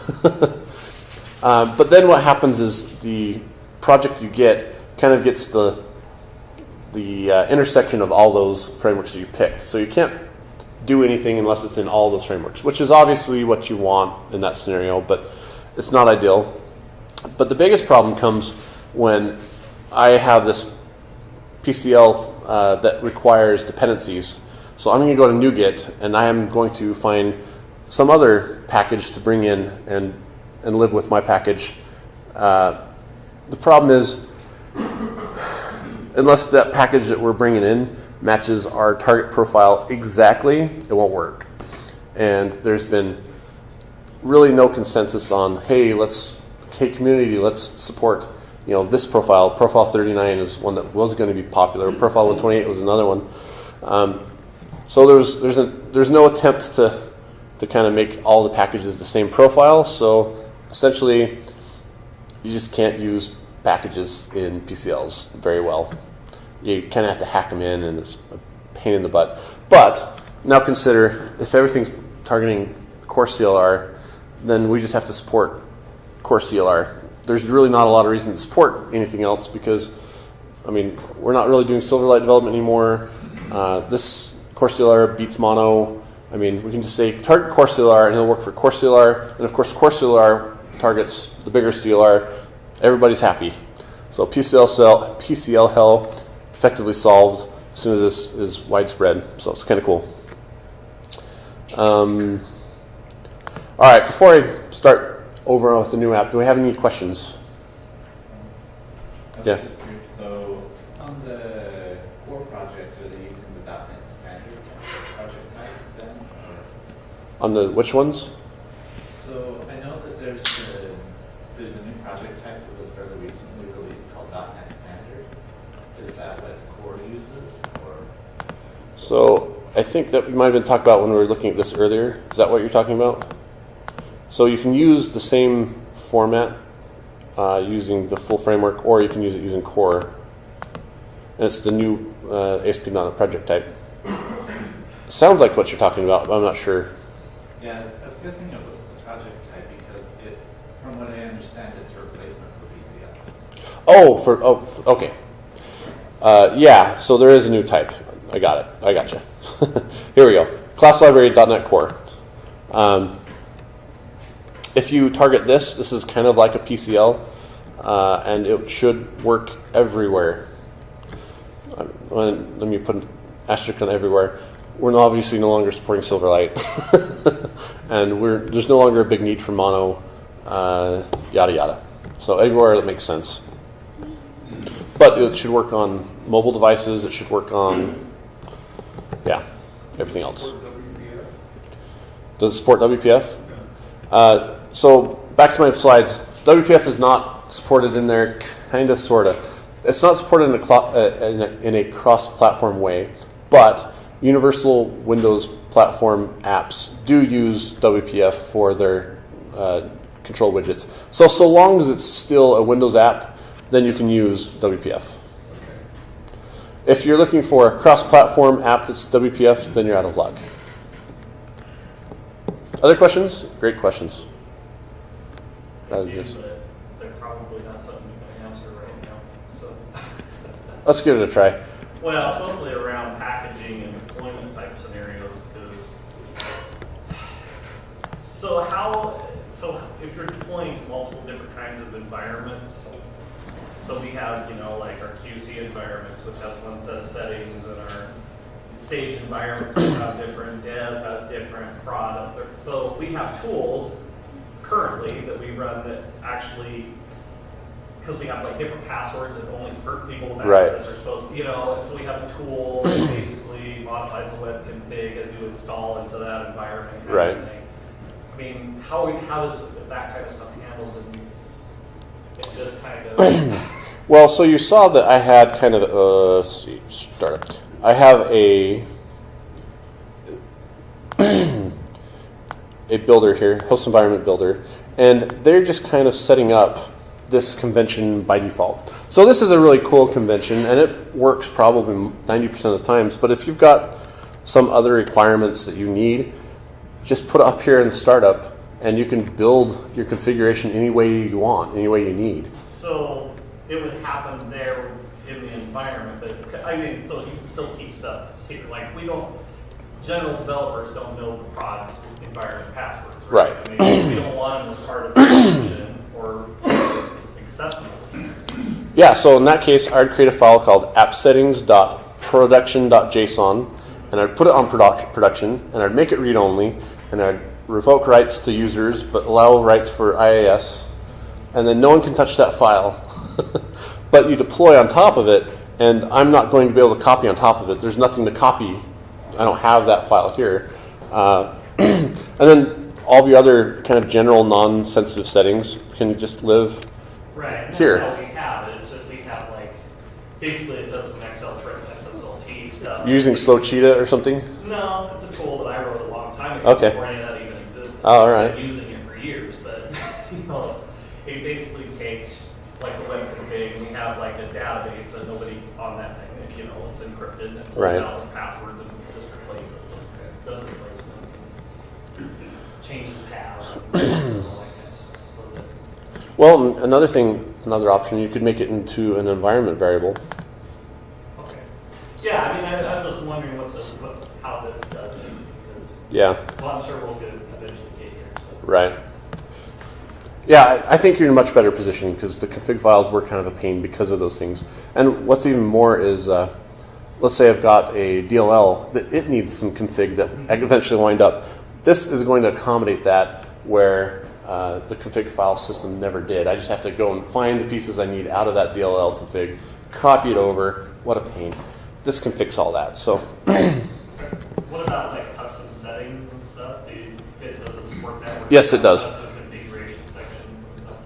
um, but then what happens is the project you get kind of gets the the uh, intersection of all those frameworks that you picked. So you can't do anything unless it's in all those frameworks, which is obviously what you want in that scenario, but it's not ideal. But the biggest problem comes when I have this PCL uh, that requires dependencies. So I'm going to go to NuGet and I am going to find some other package to bring in and, and live with my package. Uh, the problem is, unless that package that we're bringing in matches our target profile exactly, it won't work. And there's been really no consensus on, hey, let's, hey, community, let's support, you know, this profile. Profile 39 is one that was going to be popular. Profile 128 was another one. Um, so there's there's a, there's no attempt to to kind of make all the packages the same profile. So essentially, you just can't use packages in PCLs very well. You kind of have to hack them in, and it's a pain in the butt. But now consider if everything's targeting core CLR, then we just have to support core CLR. There's really not a lot of reason to support anything else because, I mean, we're not really doing Silverlight development anymore. Uh, this core CLR beats Mono. I mean, we can just say target core CLR and it'll work for core CLR. And of course, core CLR targets the bigger CLR. Everybody's happy. So PCL, cell, PCL hell effectively solved as soon as this is widespread. So it's kind of cool. Um, all right, before I start over with the new app, do we have any questions? Was Yeah. so on the core projects, are they using the .NET standard project type then? Or? On the which ones? So I know that there's a, there's a new project type that was fairly recently released called .NET standard. Is that what core uses or? So I think that we might have been talking about when we were looking at this earlier. Is that what you're talking about? So you can use the same format uh, using the full framework, or you can use it using core. And it's the new uh, ASP.NET project type. Sounds like what you're talking about, but I'm not sure. Yeah, I was guessing it was the project type because it, from what I understand, it's a replacement for PCLs. Oh, for oh, okay. Uh, yeah, so there is a new type. I got it. I got you. Here we go. Class library.NET Core. Um, if you target this, this is kind of like a PCL, uh, and it should work everywhere. When- let me put an asterisk on everywhere. We're obviously no longer supporting Silverlight, and we're, there's no longer a big need for mono, uh, yada yada. So everywhere that makes sense. But it should work on mobile devices. It should work on, yeah, everything else. Does it support WPF? Uh, so back to my slides. WPF is not supported in there, kind of, sort of. It's not supported in a, uh, in a, a cross-platform way, but universal Windows platform apps do use WPF for their uh, control widgets. So so long as it's still a Windows app, then you can use WPF. If you're looking for a cross-platform app that's WPF, then you're out of luck. Other questions? Great questions. Just- but They're probably not something you can answer right now, so. Let's give it a try. Well, mostly around packaging and deployment type scenarios, because. So how, so if you're deploying multiple different kinds of environments, so we have, you know, like our QC environments, which has one set of settings, and our stage environments which have different, dev has different product. So we have tools currently that we run that actually because we have like different passwords that only certain people with Right. access are supposed to, you know, so we have a tool that basically modifies the web config as you install into that environment. Right. I mean, how, we- how does that kind of stuff in, in this Well, so you saw that I had kind of uh, see startup. I have a a builder here, host environment builder, and they're just kind of setting up this convention by default. So this is a really cool convention, and it works probably ninety percent of the times. But if you've got some other requirements that you need, just put it up here in the startup, and you can build your configuration any way you want, any way you need. so it would happen there in the environment, but, I mean, so you can still keep stuff secret, like, we don't, general developers don't know the prod environment passwords, right? Right. I mean, we don't want them as part of the solution or accessible. Yeah, so in that case, I'd create a file called appsettings.production.json, and I'd put it on produc- production, and I'd make it read only, and I'd revoke rights to users, but allow rights for IIS, and then no one can touch that file. but you deploy on top of it, and I'm not going to be able to copy on top of it. There's nothing to copy. I don't have that file here. Uh, and then all the other kind of general non-sensitive settings can just live Right, Here. that's how we have it, it's just we have like, basically it does some Excel trick, XSLT stuff. using SlowCheetah or something. No, it's a tool that I wrote a long time ago Okay. Oh, all right. I've been using it for years, but you know, it basically takes like a web config. and We have like a database that nobody on that thing, you know, it's encrypted and pulls Right. out the passwords and just replaces it. Does replacements, and changes paths, and all that kind of stuff. So that Well, another thing, another option, you could make it into an environment variable. okay. Yeah, I mean, I, I was just wondering what the what, how this does it because Yeah, well, I'm sure we'll get eventually get here. So. Right. Yeah, I, I think you're in a much better position because the config files were kind of a pain because of those things. And what's even more is, uh, let's say I've got a DLL that it needs some config that eventually wind up. This is going to accommodate that where uh, the config file system never did. I just have to go and find the pieces I need out of that DLL config, copy it over. What a pain. This can fix all that. So What about like custom settings and stuff? Do you, it does it support that? Where Yes, it does.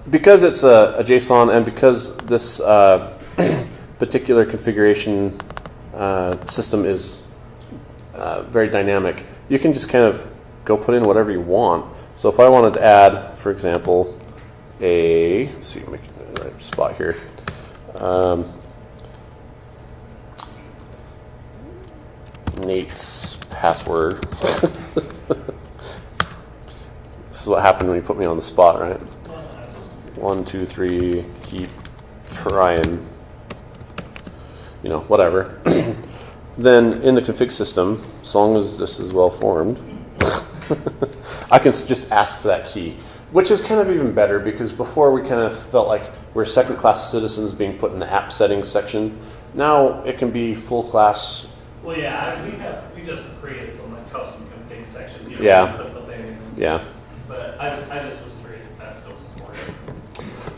because it's a, a JSON and because this uh, particular configuration uh, system is uh, very dynamic, you can just kind of go put in whatever you want. So if I wanted to add, for example, a see, make the right spot here. Um, Nate's password. this is what happened when you put me on the spot, right? one, two, three, keep trying, you know, whatever. then in the config system, as long as this is well formed, I can just ask for that key, which is kind of even better because before we kind of felt like we're second class citizens being put in the app settings section. Now it can be full class. Well, yeah, we have we just created some like custom config sections. You know, Yeah. Put the thing. in. Yeah. I, I just was curious if that's still supported.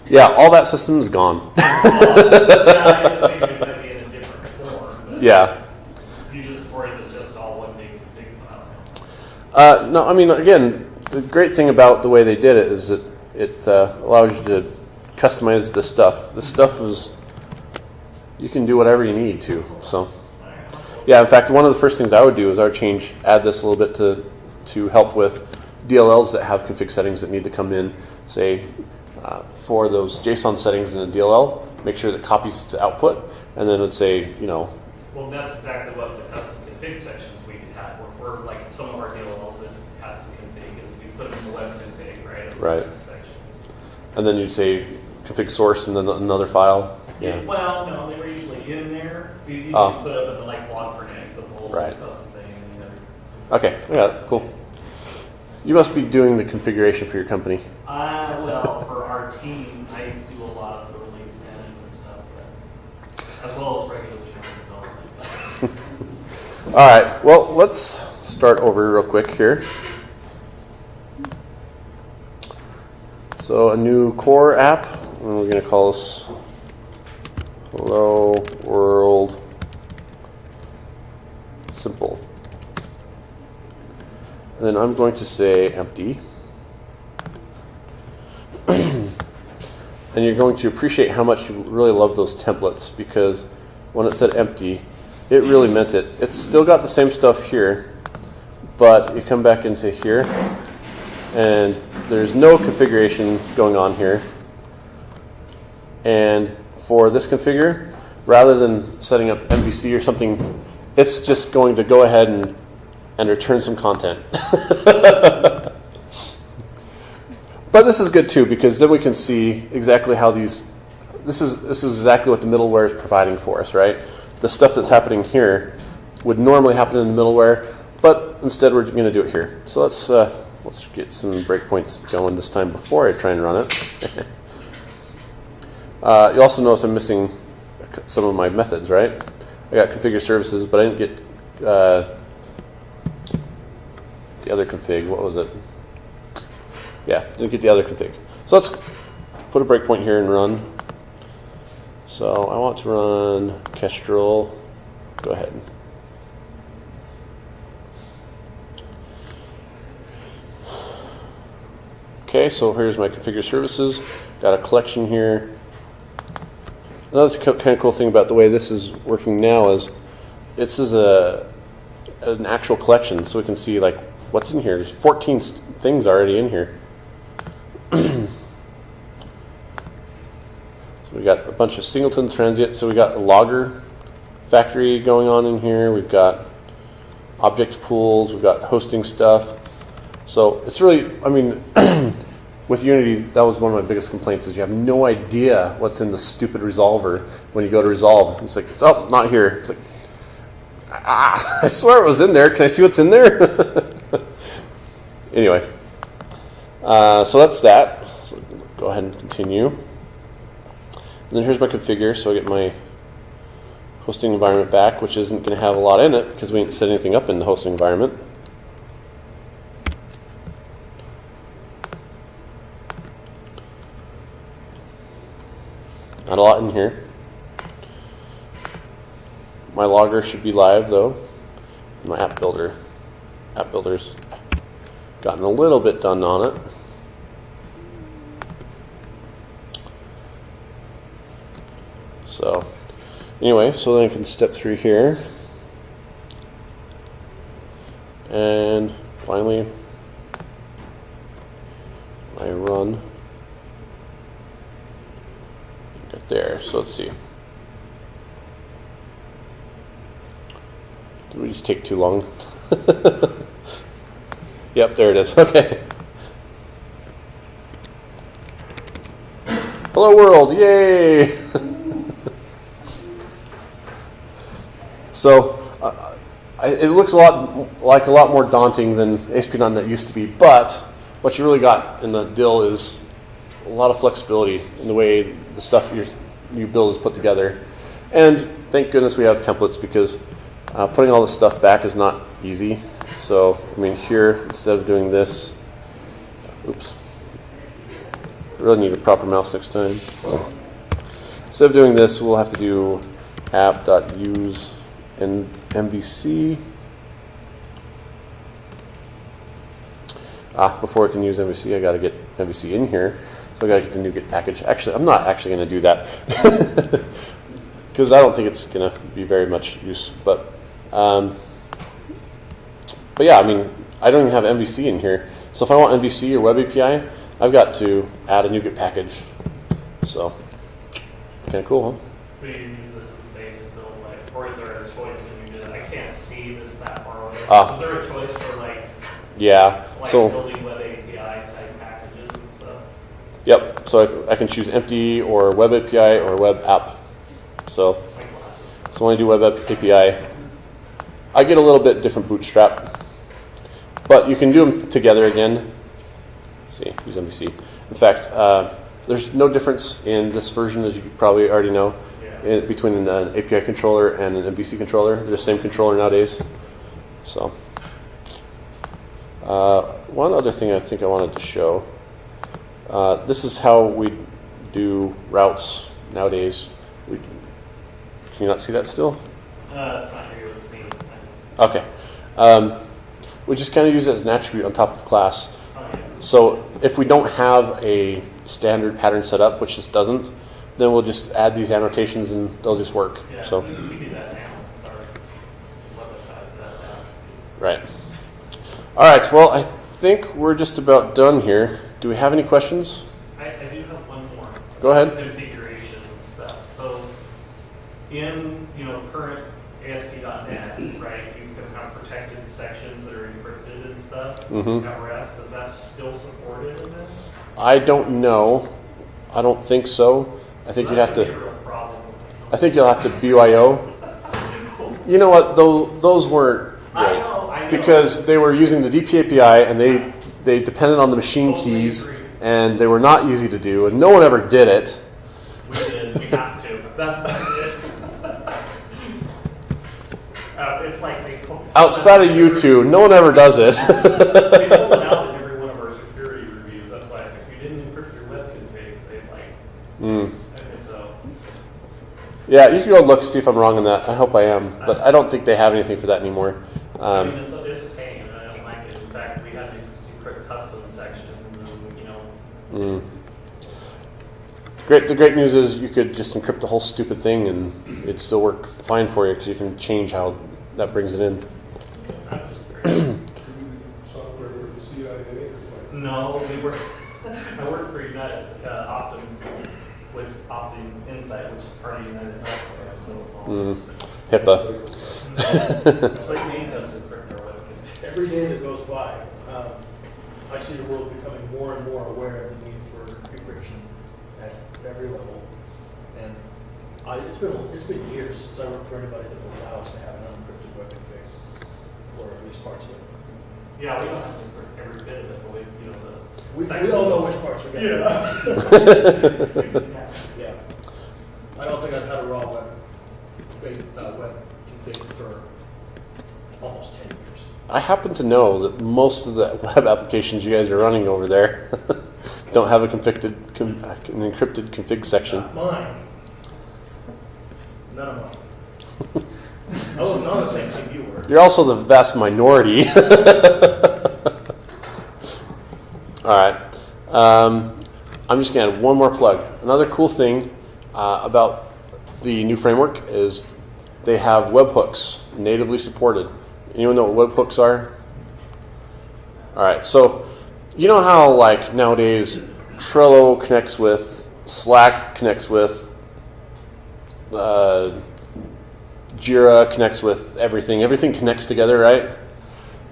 Yeah, all that system is gone. yeah, I just figured it might be in a different form. But yeah. You just or is it just all one big file? Uh, no, I mean, again, the great thing about the way they did it is that it uh, allows you to customize the stuff. The stuff is, you can do whatever you need to. So, yeah, in fact, one of the first things I would do is I would change, add this a little bit to, to help with DLLs that have config settings that need to come in. Say, uh, for those JSON settings in a DLL, make sure that copies to output, and then it would say, you know, Well, that's exactly what the custom config sections we could have, where for like some of our DLLs that have some config, and we put them in the web config, right? as Right. Sections. and then you'd say config source and then another file. Yeah. Well, no, they were usually in there, You, you Oh. put up in the like Log4j, the whole Right. custom thing, and then Okay, it. Cool. You must be doing the configuration for your company. Uh, well, for our team, I do a lot of the release management stuff, but as well as regular development. All right. Well, let's start over real quick here. So a new core app, and we're going to call this Hello World Simple. And then I'm going to say empty. and you're going to appreciate how much you really love those templates because when it said empty, it really meant it. It's still got the same stuff here, but you come back into here and there's no configuration going on here. And for this configure, rather than setting up MVC or something, it's just going to go ahead and, and return some content. but this is good too because then we can see exactly how these. This is this is exactly what the middleware is providing for us, right? The stuff that's happening here would normally happen in the middleware, but instead we're going to do it here. So let's uh, let's get some breakpoints going this time before I try and run it. uh, you also notice I'm missing some of my methods, right? I got configure services, but I didn't get uh, the other config. What was it? Yeah, didn't get the other config. So let's put a breakpoint here and run. So I want to run Kestrel. Go ahead. Okay, so here's my configure services. Got a collection here. Another kind of cool thing about the way this is working now is this is a an actual collection, so we can see like what's in here. There's 14 st- things already in here. so we got a bunch of singleton transient. So we got a logger factory going on in here. We've got object pools. We've got hosting stuff. So it's really, I mean, with Unity, that was one of my biggest complaints is you have no idea what's in the stupid resolver when you go to resolve. It's like, it's oh, not here. It's like, ah, I swear it was in there. Can I see what's in there? anyway, uh, so that's that. So go ahead and continue. And then here's my configure. So I get my hosting environment back, which isn't going to have a lot in it because we didn't set anything up in the hosting environment. Not a lot in here. My logger should be live though. My app builder. App builder's gotten a little bit done on it. So, anyway, so then I can step through here. And finally, I run right there. So let's see. Did we just take too long? Yep, there it is. Okay. Hello world, yay! so uh, it looks a lot like a lot more daunting than ASP.NET that used to be, but what you really got in the deal is a lot of flexibility in the way the stuff you build is put together. And thank goodness we have templates because uh, putting all this stuff back is not easy. So, I mean, here, instead of doing this, oops, I really need a proper mouse next time. Instead of doing this, we'll have to do app.use and MVC. Ah, before I can use MVC, I got to get MVC in here. So I got to get the NuGet package. Actually, I'm not actually going to do that because I don't think it's going to be very much use. But, um, but yeah, I mean, I don't even have MVC in here. So if I want MVC or Web API, I've got to add a NuGet package. So, kind of cool, huh? We use this base build like, or is there a choice when you do it? I can't see this that far away. Ah. Is there a choice for like, Yeah. like So, building web API type packages and stuff? yep. So I, I can choose empty or Web API or Web app. So, So when I do Web App API, I get a little bit different bootstrap, but you can do them together again. See, use MVC. In fact, uh, there's no difference in this version, as you probably already know, Yeah. in, between an API controller and an MVC controller. They're the same controller nowadays. So, uh, one other thing I think I wanted to show. Uh, this is how we do routes nowadays. We, can you not see that still? Uh, it's not here, it's me. Okay. Um, we just kind of use it as an attribute on top of the class. So if we don't have a standard pattern set up, which this doesn't, then we'll just add these annotations and they'll just work. Yeah, So, we we do that now. Our websites that now. right. All right. Well, I think we're just about done here. Do we have any questions? I, I do have one more. Go ahead. Configuration stuff. So in, you know, current ASP.NET, right, you can have protected sections that are encrypted and. Mhm. At is that still supported in this? I don't know. I don't think so. I think you'd have to. be a real problem. I think you'll have to BYO. You know what? Though those weren't I great know, I know. because they were using the DP API and they they depended on the machine Totally keys agree. and they were not easy to do and no one ever did it. We did, we have to. That's, that's it. Uh, it's like they. pull- Outside of you two, no one ever does it. They pull it out in every one of our security reviews. That's why if you didn't encrypt your web configs, they like, Mm. so. Yeah, you can go look see if I'm wrong on that. I hope I am, but I don't think they have anything for that anymore. I mean, Um, it's a, it's a pain, and I don't like it. In fact, we had to encrypt custom sections, and, you know. Mm. great. The great news is you could just encrypt the whole stupid thing and it'd still work fine for you because you can change how that brings it in. that's just great. Do you do software for the CIA? No, we work, I work for United, uh, Optum, with Optum Insight, which is part of United Healthcare, so it's all. Mm. HIPAA. It's like me does encrypt our web configs. Every day that goes by, um, I see the world becoming more and more aware of the need for encryption at every level. And I, it's been, it's been years since I worked for anybody that would allow us to have an unencrypted web config, or at least parts of it. Yeah, we don't have to encrypt every bit of it, but we, you know, the. We, we section- all know which parts we're gonna. Yeah. Yeah. I don't think I've had a raw web, uh, web config for almost ten years. I happen to know that most of the web applications you guys are running over there don't have a conflicted, com, an encrypted config section. Not mine. None of mine. I wasn't the same you were. You're also the vast minority. All right. Um, I'm just going to add one more plug. Another cool thing uh, about the new framework is they have webhooks natively supported. Anyone know what webhooks are? All right. So you know how like nowadays Trello connects with Slack connects with uh, Jira connects with everything. Everything connects together, right?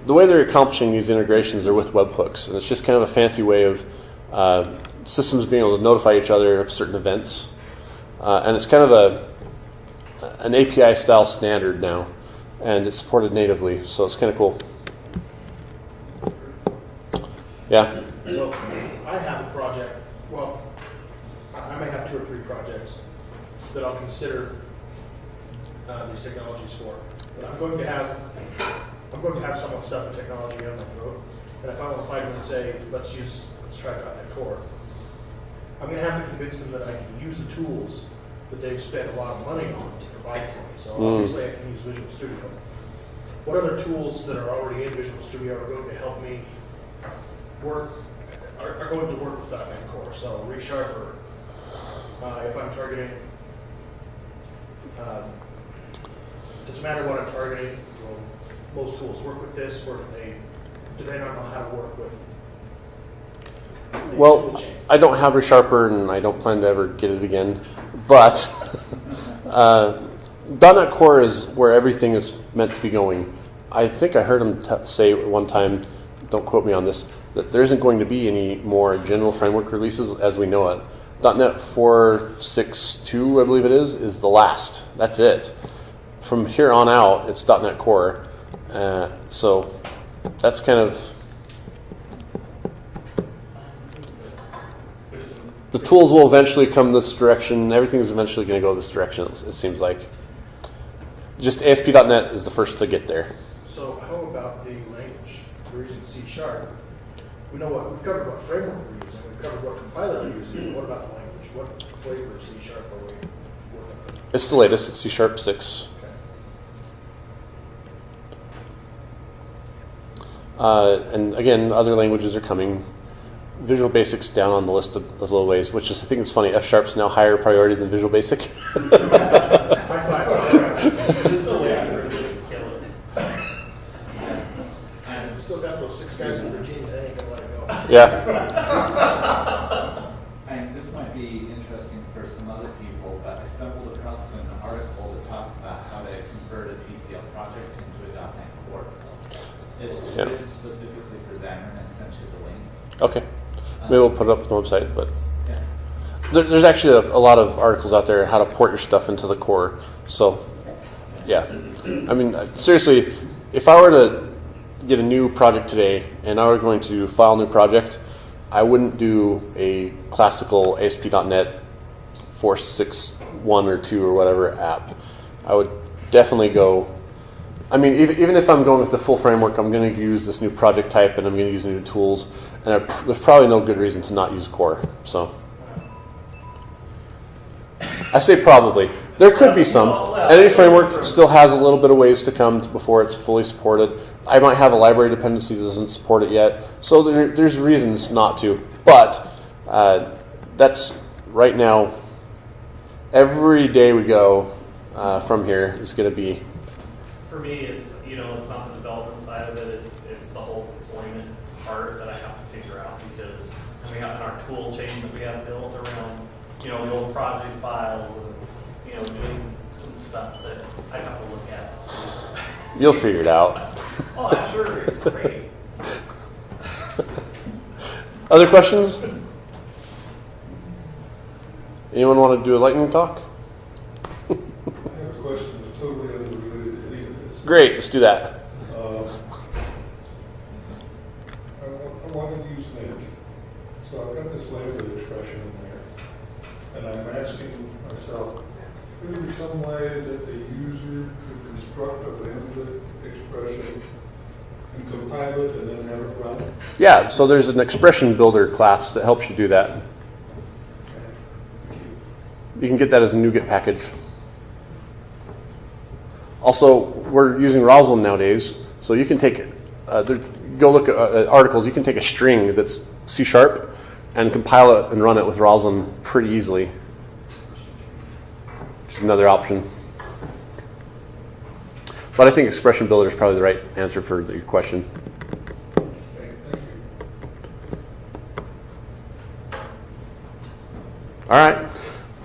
The way they're accomplishing these integrations are with webhooks, and it's just kind of a fancy way of uh, systems being able to notify each other of certain events. Uh, and it's kind of a an API style standard now, and it's supported natively, so it's kind of cool. Yeah. So I have a project, well, I I may have two or three projects that I'll consider uh, these technologies for. But I'm going to have, I'm going to have someone stuff the technology down my throat. And if I want to fight them and say, let's use, let's try .NET Core, I'm going to have to convince them that I can use the tools that they've spent a lot of money on to provide to me. So Mm. obviously I can use Visual Studio. What other tools that are already in Visual Studio are going to help me work, are, are going to work with .NET Core? So ReSharper, uh, if I'm targeting, um, doesn't matter what I'm targeting, will most tools work with this, or do they, do they not know how to work with? Well. I don't have ReSharper, and I don't plan to ever get it again. But uh, .NET Core is where everything is meant to be going. I think I heard him t- say one time, don't quote me on this, that there isn't going to be any more general framework releases as we know it. .NET 4.6.2, I believe it is, is the last. That's it. From here on out, it's .NET Core. Uh, so that's kind of the tools will eventually come this direction. Everything's eventually going to go this direction. It seems like. Just ASP.NET is the first to get there. So how about the language? We're using C sharp. We know what, we've covered what framework we're using, we've covered what compiler we're using, what about the language? What flavor of C sharp are we working with? It's the latest. It's C Sharp six. Uh, and again, other languages are coming. Visual Basic's down on the list of, little ways, which is I think it's funny. F Sharp's now higher priority than Visual Basic. Yeah. And this might be interesting for some other people, but I stumbled across an article that talks about how to convert a PCL project into. It's Yeah. written specifically for Xamarin and sent you the link. Okay. Maybe we'll put it up on the website, but Yeah. there, there's actually a, a lot of articles out there how to port your stuff into the core. So, yeah. I mean, uh, seriously, if I were to get a new project today and I were going to file a new project, I wouldn't do a classical ASP.NET 461 or 2 or whatever app. I would definitely go. I mean, even, even if I'm going with the full framework, I'm going to use this new project type and I'm going to use new tools. And I, there's probably no good reason to not use core. So. I say probably. There could be some. Any framework still has a little bit of ways to come before it's fully supported. I might have a library dependency that doesn't support it yet, so there, there's reasons not to. But uh, that's right now. Every day we go uh, from here is going to be For me, it's, you know, it's not the development side of it, it's, it's the whole deployment part that I have to figure out because we have in our tool chain that we have built around, you know, the old project files and, you know, doing some stuff that I have to look at. see. you'll figure it out. Oh, I'm sure it's great. Other questions? Anyone want to do a lightning talk? I have a question that's totally unrelated to any of this. Great, let's do that. Uh, I want, I want to use LINQ. So I've got this lambda expression in there. And I'm asking myself, is there some way that the user could construct a lambda expression and compile it and then have it run? Yeah, so there's an expression builder class that helps you do that. You can get that as a NuGet package. Also, we're using Roslyn nowadays, so you can take uh, there, go look at uh, articles. You can take a string that's C sharp and compile it and run it with Roslyn pretty easily. Which is another option. But I think expression builder is probably the right answer for your question. All right.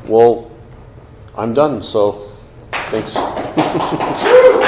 Well, I'm done. So, Thanks.